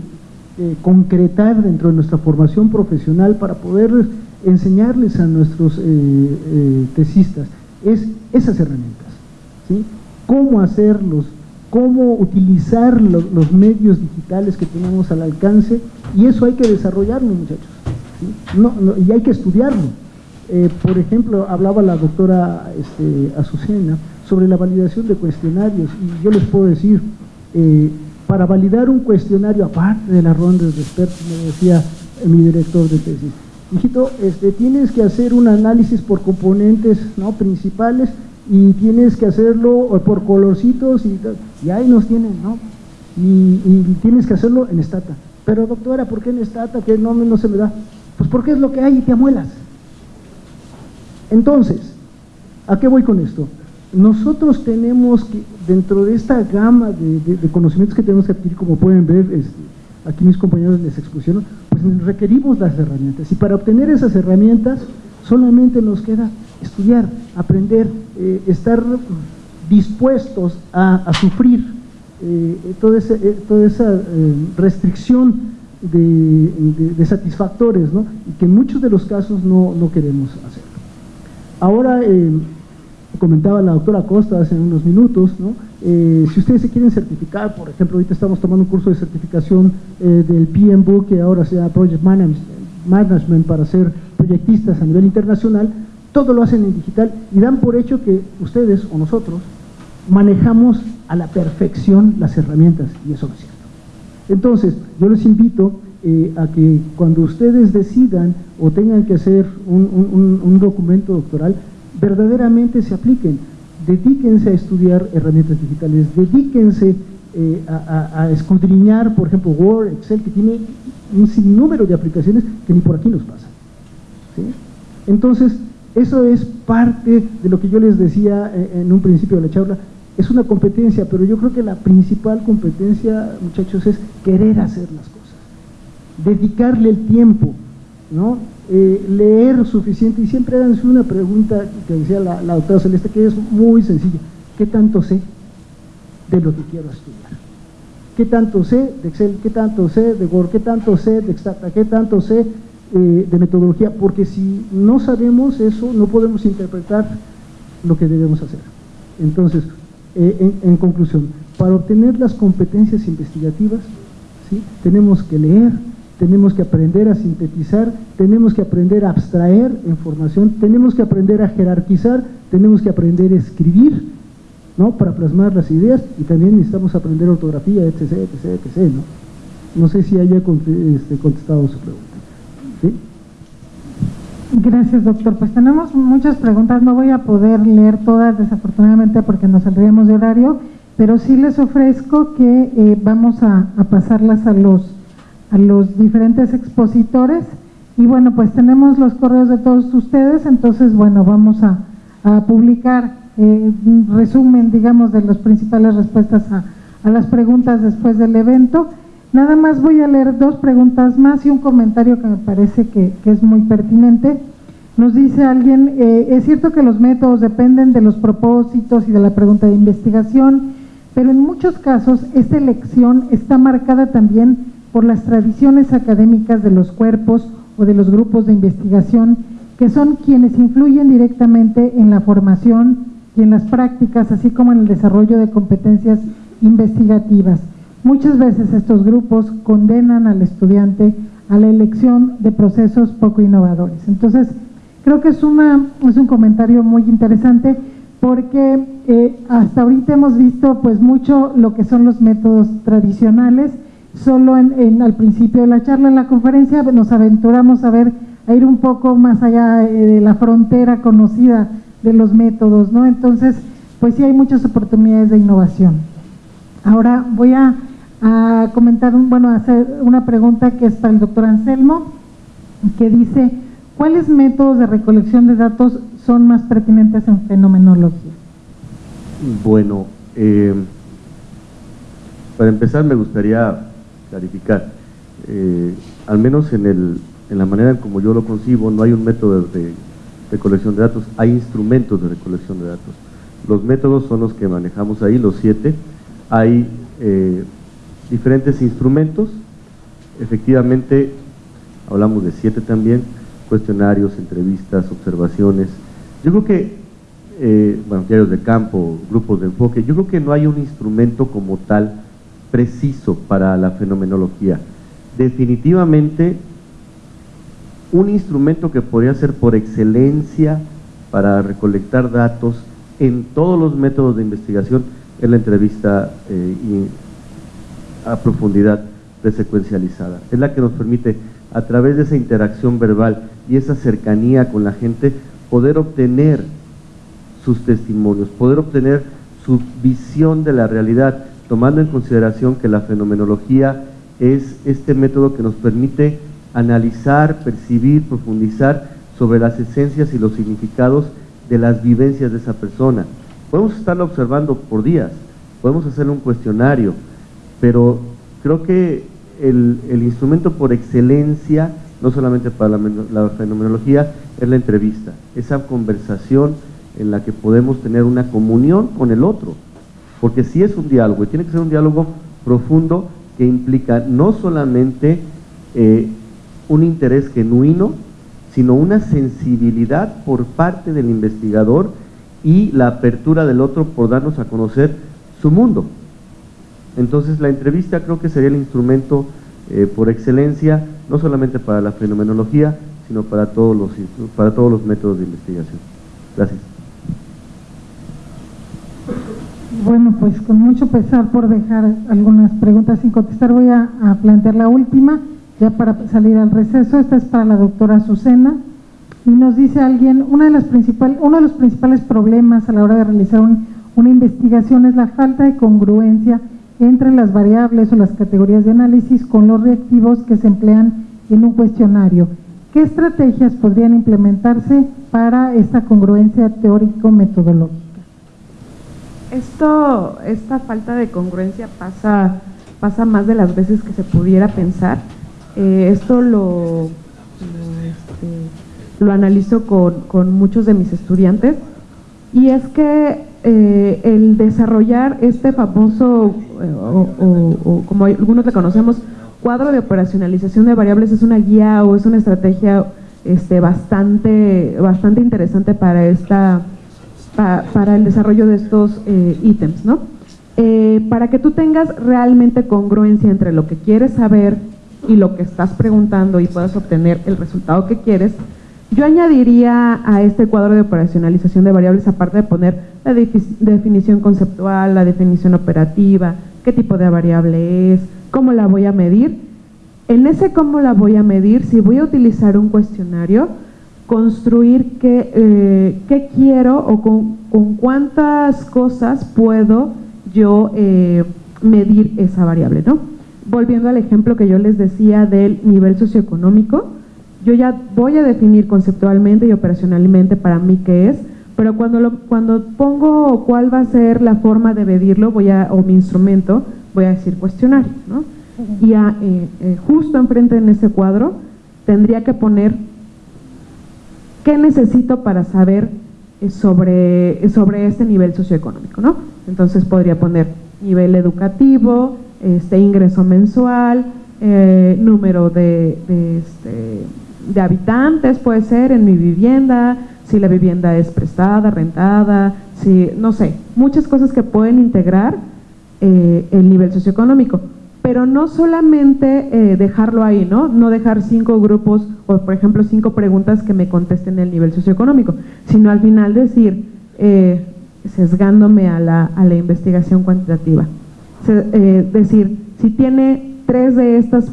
concretar dentro de nuestra formación profesional para poder enseñarles a nuestros eh, eh, tesistas es esas herramientas, ¿sí? cómo hacerlos, cómo utilizar los medios digitales que tenemos al alcance y eso hay que desarrollarlo muchachos, no, y hay que estudiarlo. por ejemplo, hablaba la doctora este, Azucena sobre la validación de cuestionarios y yo les puedo decir, para validar un cuestionario, aparte de las rondas de expertos, me decía mi director de tesis, hijito, este, tienes que hacer un análisis por componentes ¿no? principales y tienes que hacerlo por colorcitos y, y ahí nos tienen, ¿no? Y, tienes que hacerlo en estata. Pero doctora, ¿por qué en estata? Que no, no se me da. Pues porque es lo que hay y te amuelas. Entonces, ¿a qué voy con esto? nosotros tenemos que, dentro de esta gama de, conocimientos que tenemos que adquirir, como pueden ver, aquí mis compañeros les expusieron, pues requerimos las herramientas. Y para obtener esas herramientas, solamente nos queda estudiar, aprender, eh, estar dispuestos a, sufrir eh, eh, toda, esa restricción de, satisfactores, ¿no? y que en muchos de los casos no, no queremos hacer. Ahora, comentaba la doctora Costa hace unos minutos, ¿no? Eh, si ustedes se quieren certificar, por ejemplo, ahorita estamos tomando un curso de certificación eh, del PMBOK, que ahora se llama Project Management para ser proyectistas a nivel internacional, todo lo hacen en digital y dan por hecho que ustedes o nosotros manejamos a la perfección las herramientas y eso no es cierto. Entonces, yo les invito eh, a que cuando ustedes decidan o tengan que hacer un documento doctoral, verdaderamente se apliquen. Dedíquense a estudiar herramientas digitales, dedíquense eh, a, escudriñar, por ejemplo, Word, Excel, que tiene un sinnúmero de aplicaciones que ni por aquí nos pasan. Entonces, eso es parte de lo que yo les decía eh, en un principio de la charla, es una competencia, pero yo creo que la principal competencia, muchachos, es querer hacer las cosas, dedicarle el tiempo, ¿no? Eh, leer suficiente y siempre háganse una pregunta que decía la, doctora Celeste que es muy sencilla, ¿qué tanto sé de lo que quiero estudiar? ¿Qué tanto sé de Excel? ¿Qué tanto sé de Word? ¿Qué tanto sé de Extracta? ¿Qué tanto sé eh, de metodología? Porque si no sabemos eso, no podemos interpretar lo que debemos hacer. Entonces, eh, en, conclusión, para obtener las competencias investigativas, ¿sí? tenemos que leer, tenemos que aprender a sintetizar, tenemos que aprender a abstraer información, tenemos que aprender a jerarquizar, tenemos que aprender a escribir, ¿no? Para plasmar las ideas y también necesitamos aprender ortografía, etc, etc, etc, ¿no? Sé si haya este, contestado su pregunta. Gracias, doctor. Pues tenemos muchas preguntas, no voy a poder leer todas desafortunadamente porque nos saldríamos de horario, pero sí les ofrezco que eh, vamos a pasarlas a los a los diferentes expositores y bueno, pues tenemos los correos de todos ustedes, entonces bueno, vamos a, publicar eh, un resumen, digamos, de las principales respuestas a, las preguntas después del evento. Nada más voy a leer dos preguntas más y un comentario que me parece que, es muy pertinente. Nos dice alguien, eh, es cierto que los métodos dependen de los propósitos y de la pregunta de investigación, pero en muchos casos esta elección está marcada también por las tradiciones académicas de los cuerpos o de los grupos de investigación que son quienes influyen directamente en la formación y en las prácticas, así como en el desarrollo de competencias investigativas. Muchas veces estos grupos condenan al estudiante a la elección de procesos poco innovadores. Entonces, creo que es, una, es un comentario muy interesante porque eh, hasta ahorita hemos visto pues mucho lo que son los métodos tradicionales, solo en, al principio de la charla en la conferencia nos aventuramos a ver, a ir un poco más allá eh, de la frontera conocida de los métodos, ¿no? Entonces, pues sí hay muchas oportunidades de innovación. Ahora voy a, comentar, bueno, a hacer una pregunta que es para el doctor Anselmo, que dice, ¿cuáles métodos de recolección de datos son más pertinentes en fenomenología? Bueno, Eh, para empezar me gustaría clarificar, eh, al menos en, el, en la manera en como yo lo concibo, no hay un método de recolección de datos, hay instrumentos de recolección de datos. Los métodos son los que manejamos ahí, los siete. Hay eh, diferentes instrumentos, efectivamente, hablamos de siete también, cuestionarios, entrevistas, observaciones. Yo creo que, eh, bueno, diarios de campo, grupos de enfoque, yo creo que no hay un instrumento como tal preciso para la fenomenología. Definitivamente, un instrumento que podría ser por excelencia para recolectar datos en todos los métodos de investigación es la entrevista eh, a profundidad secuencializada. Es la que nos permite, a través de esa interacción verbal y esa cercanía con la gente, poder obtener sus testimonios, poder obtener su visión de la realidad, tomando en consideración que la fenomenología es este método que nos permite analizar, percibir, profundizar sobre las esencias y los significados de las vivencias de esa persona. Podemos estarlo observando por días, podemos hacer un cuestionario, pero creo que el, instrumento por excelencia, no solamente para la, fenomenología, es la entrevista, esa conversación en la que podemos tener una comunión con el otro, porque si es un diálogo, y tiene que ser un diálogo profundo que implica no solamente eh, un interés genuino, sino una sensibilidad por parte del investigador y la apertura del otro por darnos a conocer su mundo. Entonces la entrevista creo que sería el instrumento eh, por excelencia, no solamente para la fenomenología, sino para todos los, para todos los métodos de investigación. Gracias. Bueno, pues con mucho pesar por dejar algunas preguntas sin contestar, voy a, plantear la última, ya para salir al receso. Esta es para la doctora Azucena. Y nos dice alguien, una de las principal, uno de los principales problemas a la hora de realizar una investigación es la falta de congruencia entre las variables o las categorías de análisis con los reactivos que se emplean en un cuestionario. ¿Qué estrategias podrían implementarse para esta congruencia teórico-metodológica? Esto, esta falta de congruencia pasa, pasa más de las veces que se pudiera pensar. Eh, esto lo, este, lo, analizo con, con muchos de mis estudiantes y es que eh, el desarrollar este famoso, eh, o, como algunos le conocemos, cuadro de operacionalización de variables es una guía o es una estrategia este, bastante, bastante interesante para, esta, para el desarrollo de estos eh, ítems. ¿no? para que tú tengas realmente congruencia entre lo que quieres saber y lo que estás preguntando y puedas obtener el resultado que quieres, yo añadiría a este cuadro de operacionalización de variables, aparte de poner la definición conceptual, la definición operativa, qué tipo de variable es, cómo la voy a medir. En ese cómo la voy a medir, si voy a utilizar un cuestionario, construir qué, eh, quiero o con, cuántas cosas puedo yo eh, medir esa variable. ¿no? Volviendo al ejemplo que yo les decía del nivel socioeconómico, yo ya voy a definir conceptualmente y operacionalmente para mí qué es, pero cuando, lo, cuando pongo cuál va a ser la forma de medirlo voy a, o mi instrumento, voy a decir cuestionario. ¿no? Y a, eh, eh, justo enfrente en ese cuadro tendría que poner qué necesito para saber eh, sobre, sobre este nivel socioeconómico. ¿no? Entonces podría poner nivel educativo, este ingreso mensual, número de, de este, de habitantes puede ser en mi vivienda, si la vivienda es prestada, rentada, si, no sé, muchas cosas que pueden integrar eh, el nivel socioeconómico. Pero no solamente eh, dejarlo ahí, ¿no? No dejar cinco grupos o, por ejemplo, cinco preguntas que me contesten el nivel socioeconómico, sino al final decir, eh, sesgándome a la, a la investigación cuantitativa. decir, si tiene tres de estas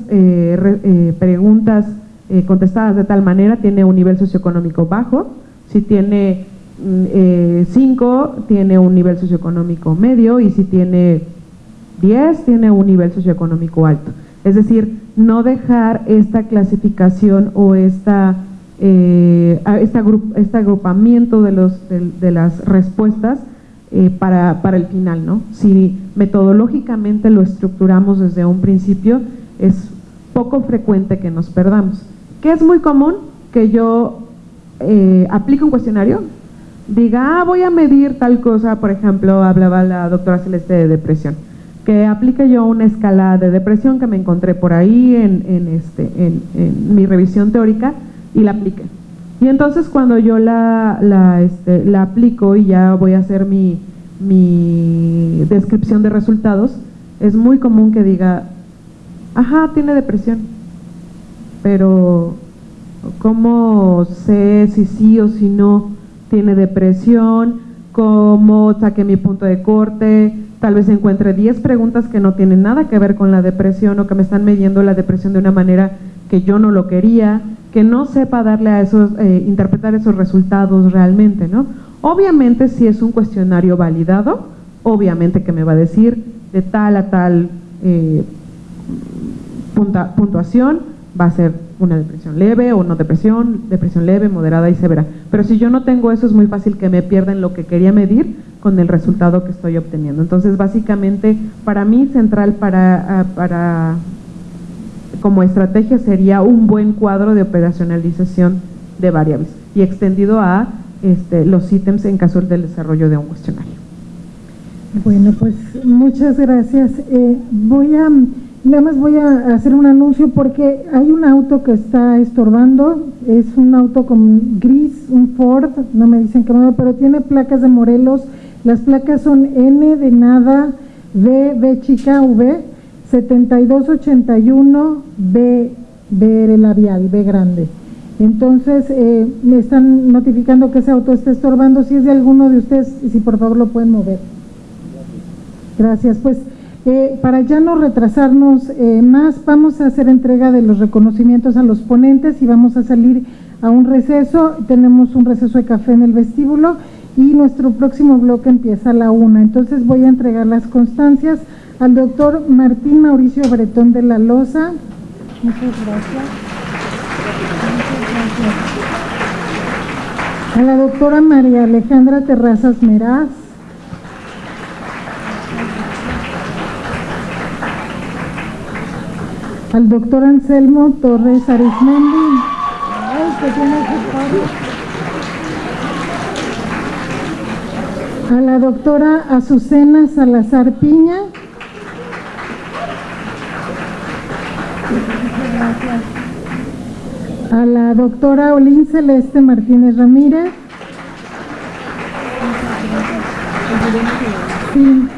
preguntas eh, contestadas de tal manera tiene un nivel socioeconómico bajo, si tiene 5 mm, eh, tiene un nivel socioeconómico medio y si tiene 10 tiene un nivel socioeconómico alto. Es decir, no dejar esta clasificación o esta, eh, este agrupamiento de, los, de, las respuestas para, para el final, ¿no? Si metodológicamente lo estructuramos desde un principio, es poco frecuente que nos perdamos. ¿Qué es muy común? Que yo eh, aplique un cuestionario, diga, ah, voy a medir tal cosa, por ejemplo, hablaba la doctora Celeste de depresión, que aplique yo una escala de depresión que me encontré por ahí en, este, en, mi revisión teórica y la aplique. Y entonces cuando yo la, la, este, la aplico y ya voy a hacer mi, mi descripción de resultados, es muy común que diga, ajá, tiene depresión, pero ¿cómo sé si sí o si no tiene depresión? ¿Cómo saqué mi punto de corte? Tal vez encuentre 10 preguntas que no tienen nada que ver con la depresión o que me están midiendo la depresión de una manera que yo no lo quería, que no sepa darle a esos, eh, interpretar esos resultados realmente, ¿no? Obviamente si es un cuestionario validado, obviamente que me va a decir de tal a tal eh, puntuación va a ser una depresión leve o no depresión, depresión leve, moderada y severa. Pero si yo no tengo eso es muy fácil que me pierda en lo que quería medir con el resultado que estoy obteniendo. Entonces básicamente para mí central para, ah, para como estrategia sería un buen cuadro de operacionalización de variables y extendido a este, los ítems en caso del desarrollo de un cuestionario. Bueno, pues muchas gracias. Eh, voy a Nada más voy a hacer un anuncio porque hay un auto que está estorbando, es un auto con gris, un Ford, no me dicen qué modelo, pero tiene placas de Morelos, las placas son N de nada, V, B chica, V, 7281, B, B labial, B grande. Entonces, eh, me están notificando que ese auto está estorbando, si es de alguno de ustedes, si por favor lo pueden mover. Gracias, pues para ya no retrasarnos eh, más, vamos a hacer entrega de los reconocimientos a los ponentes y vamos a salir a un receso. Tenemos un receso de café en el vestíbulo y nuestro próximo bloque empieza a la una. Entonces voy a entregar las constancias al doctor Martín Mauricio Bretón de la Loza. Muchas gracias. Muchas gracias. A la doctora María Alejandra Terrazas Meraz. Al doctor Anselmo Torres Arismendi. A la doctora Azucena Salazar Piña. A la doctora Olín Celeste Martínez Ramírez. Sí.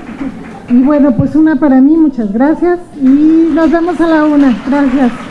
Y bueno, pues una para mí, muchas gracias. Y nos vemos a la una. Gracias.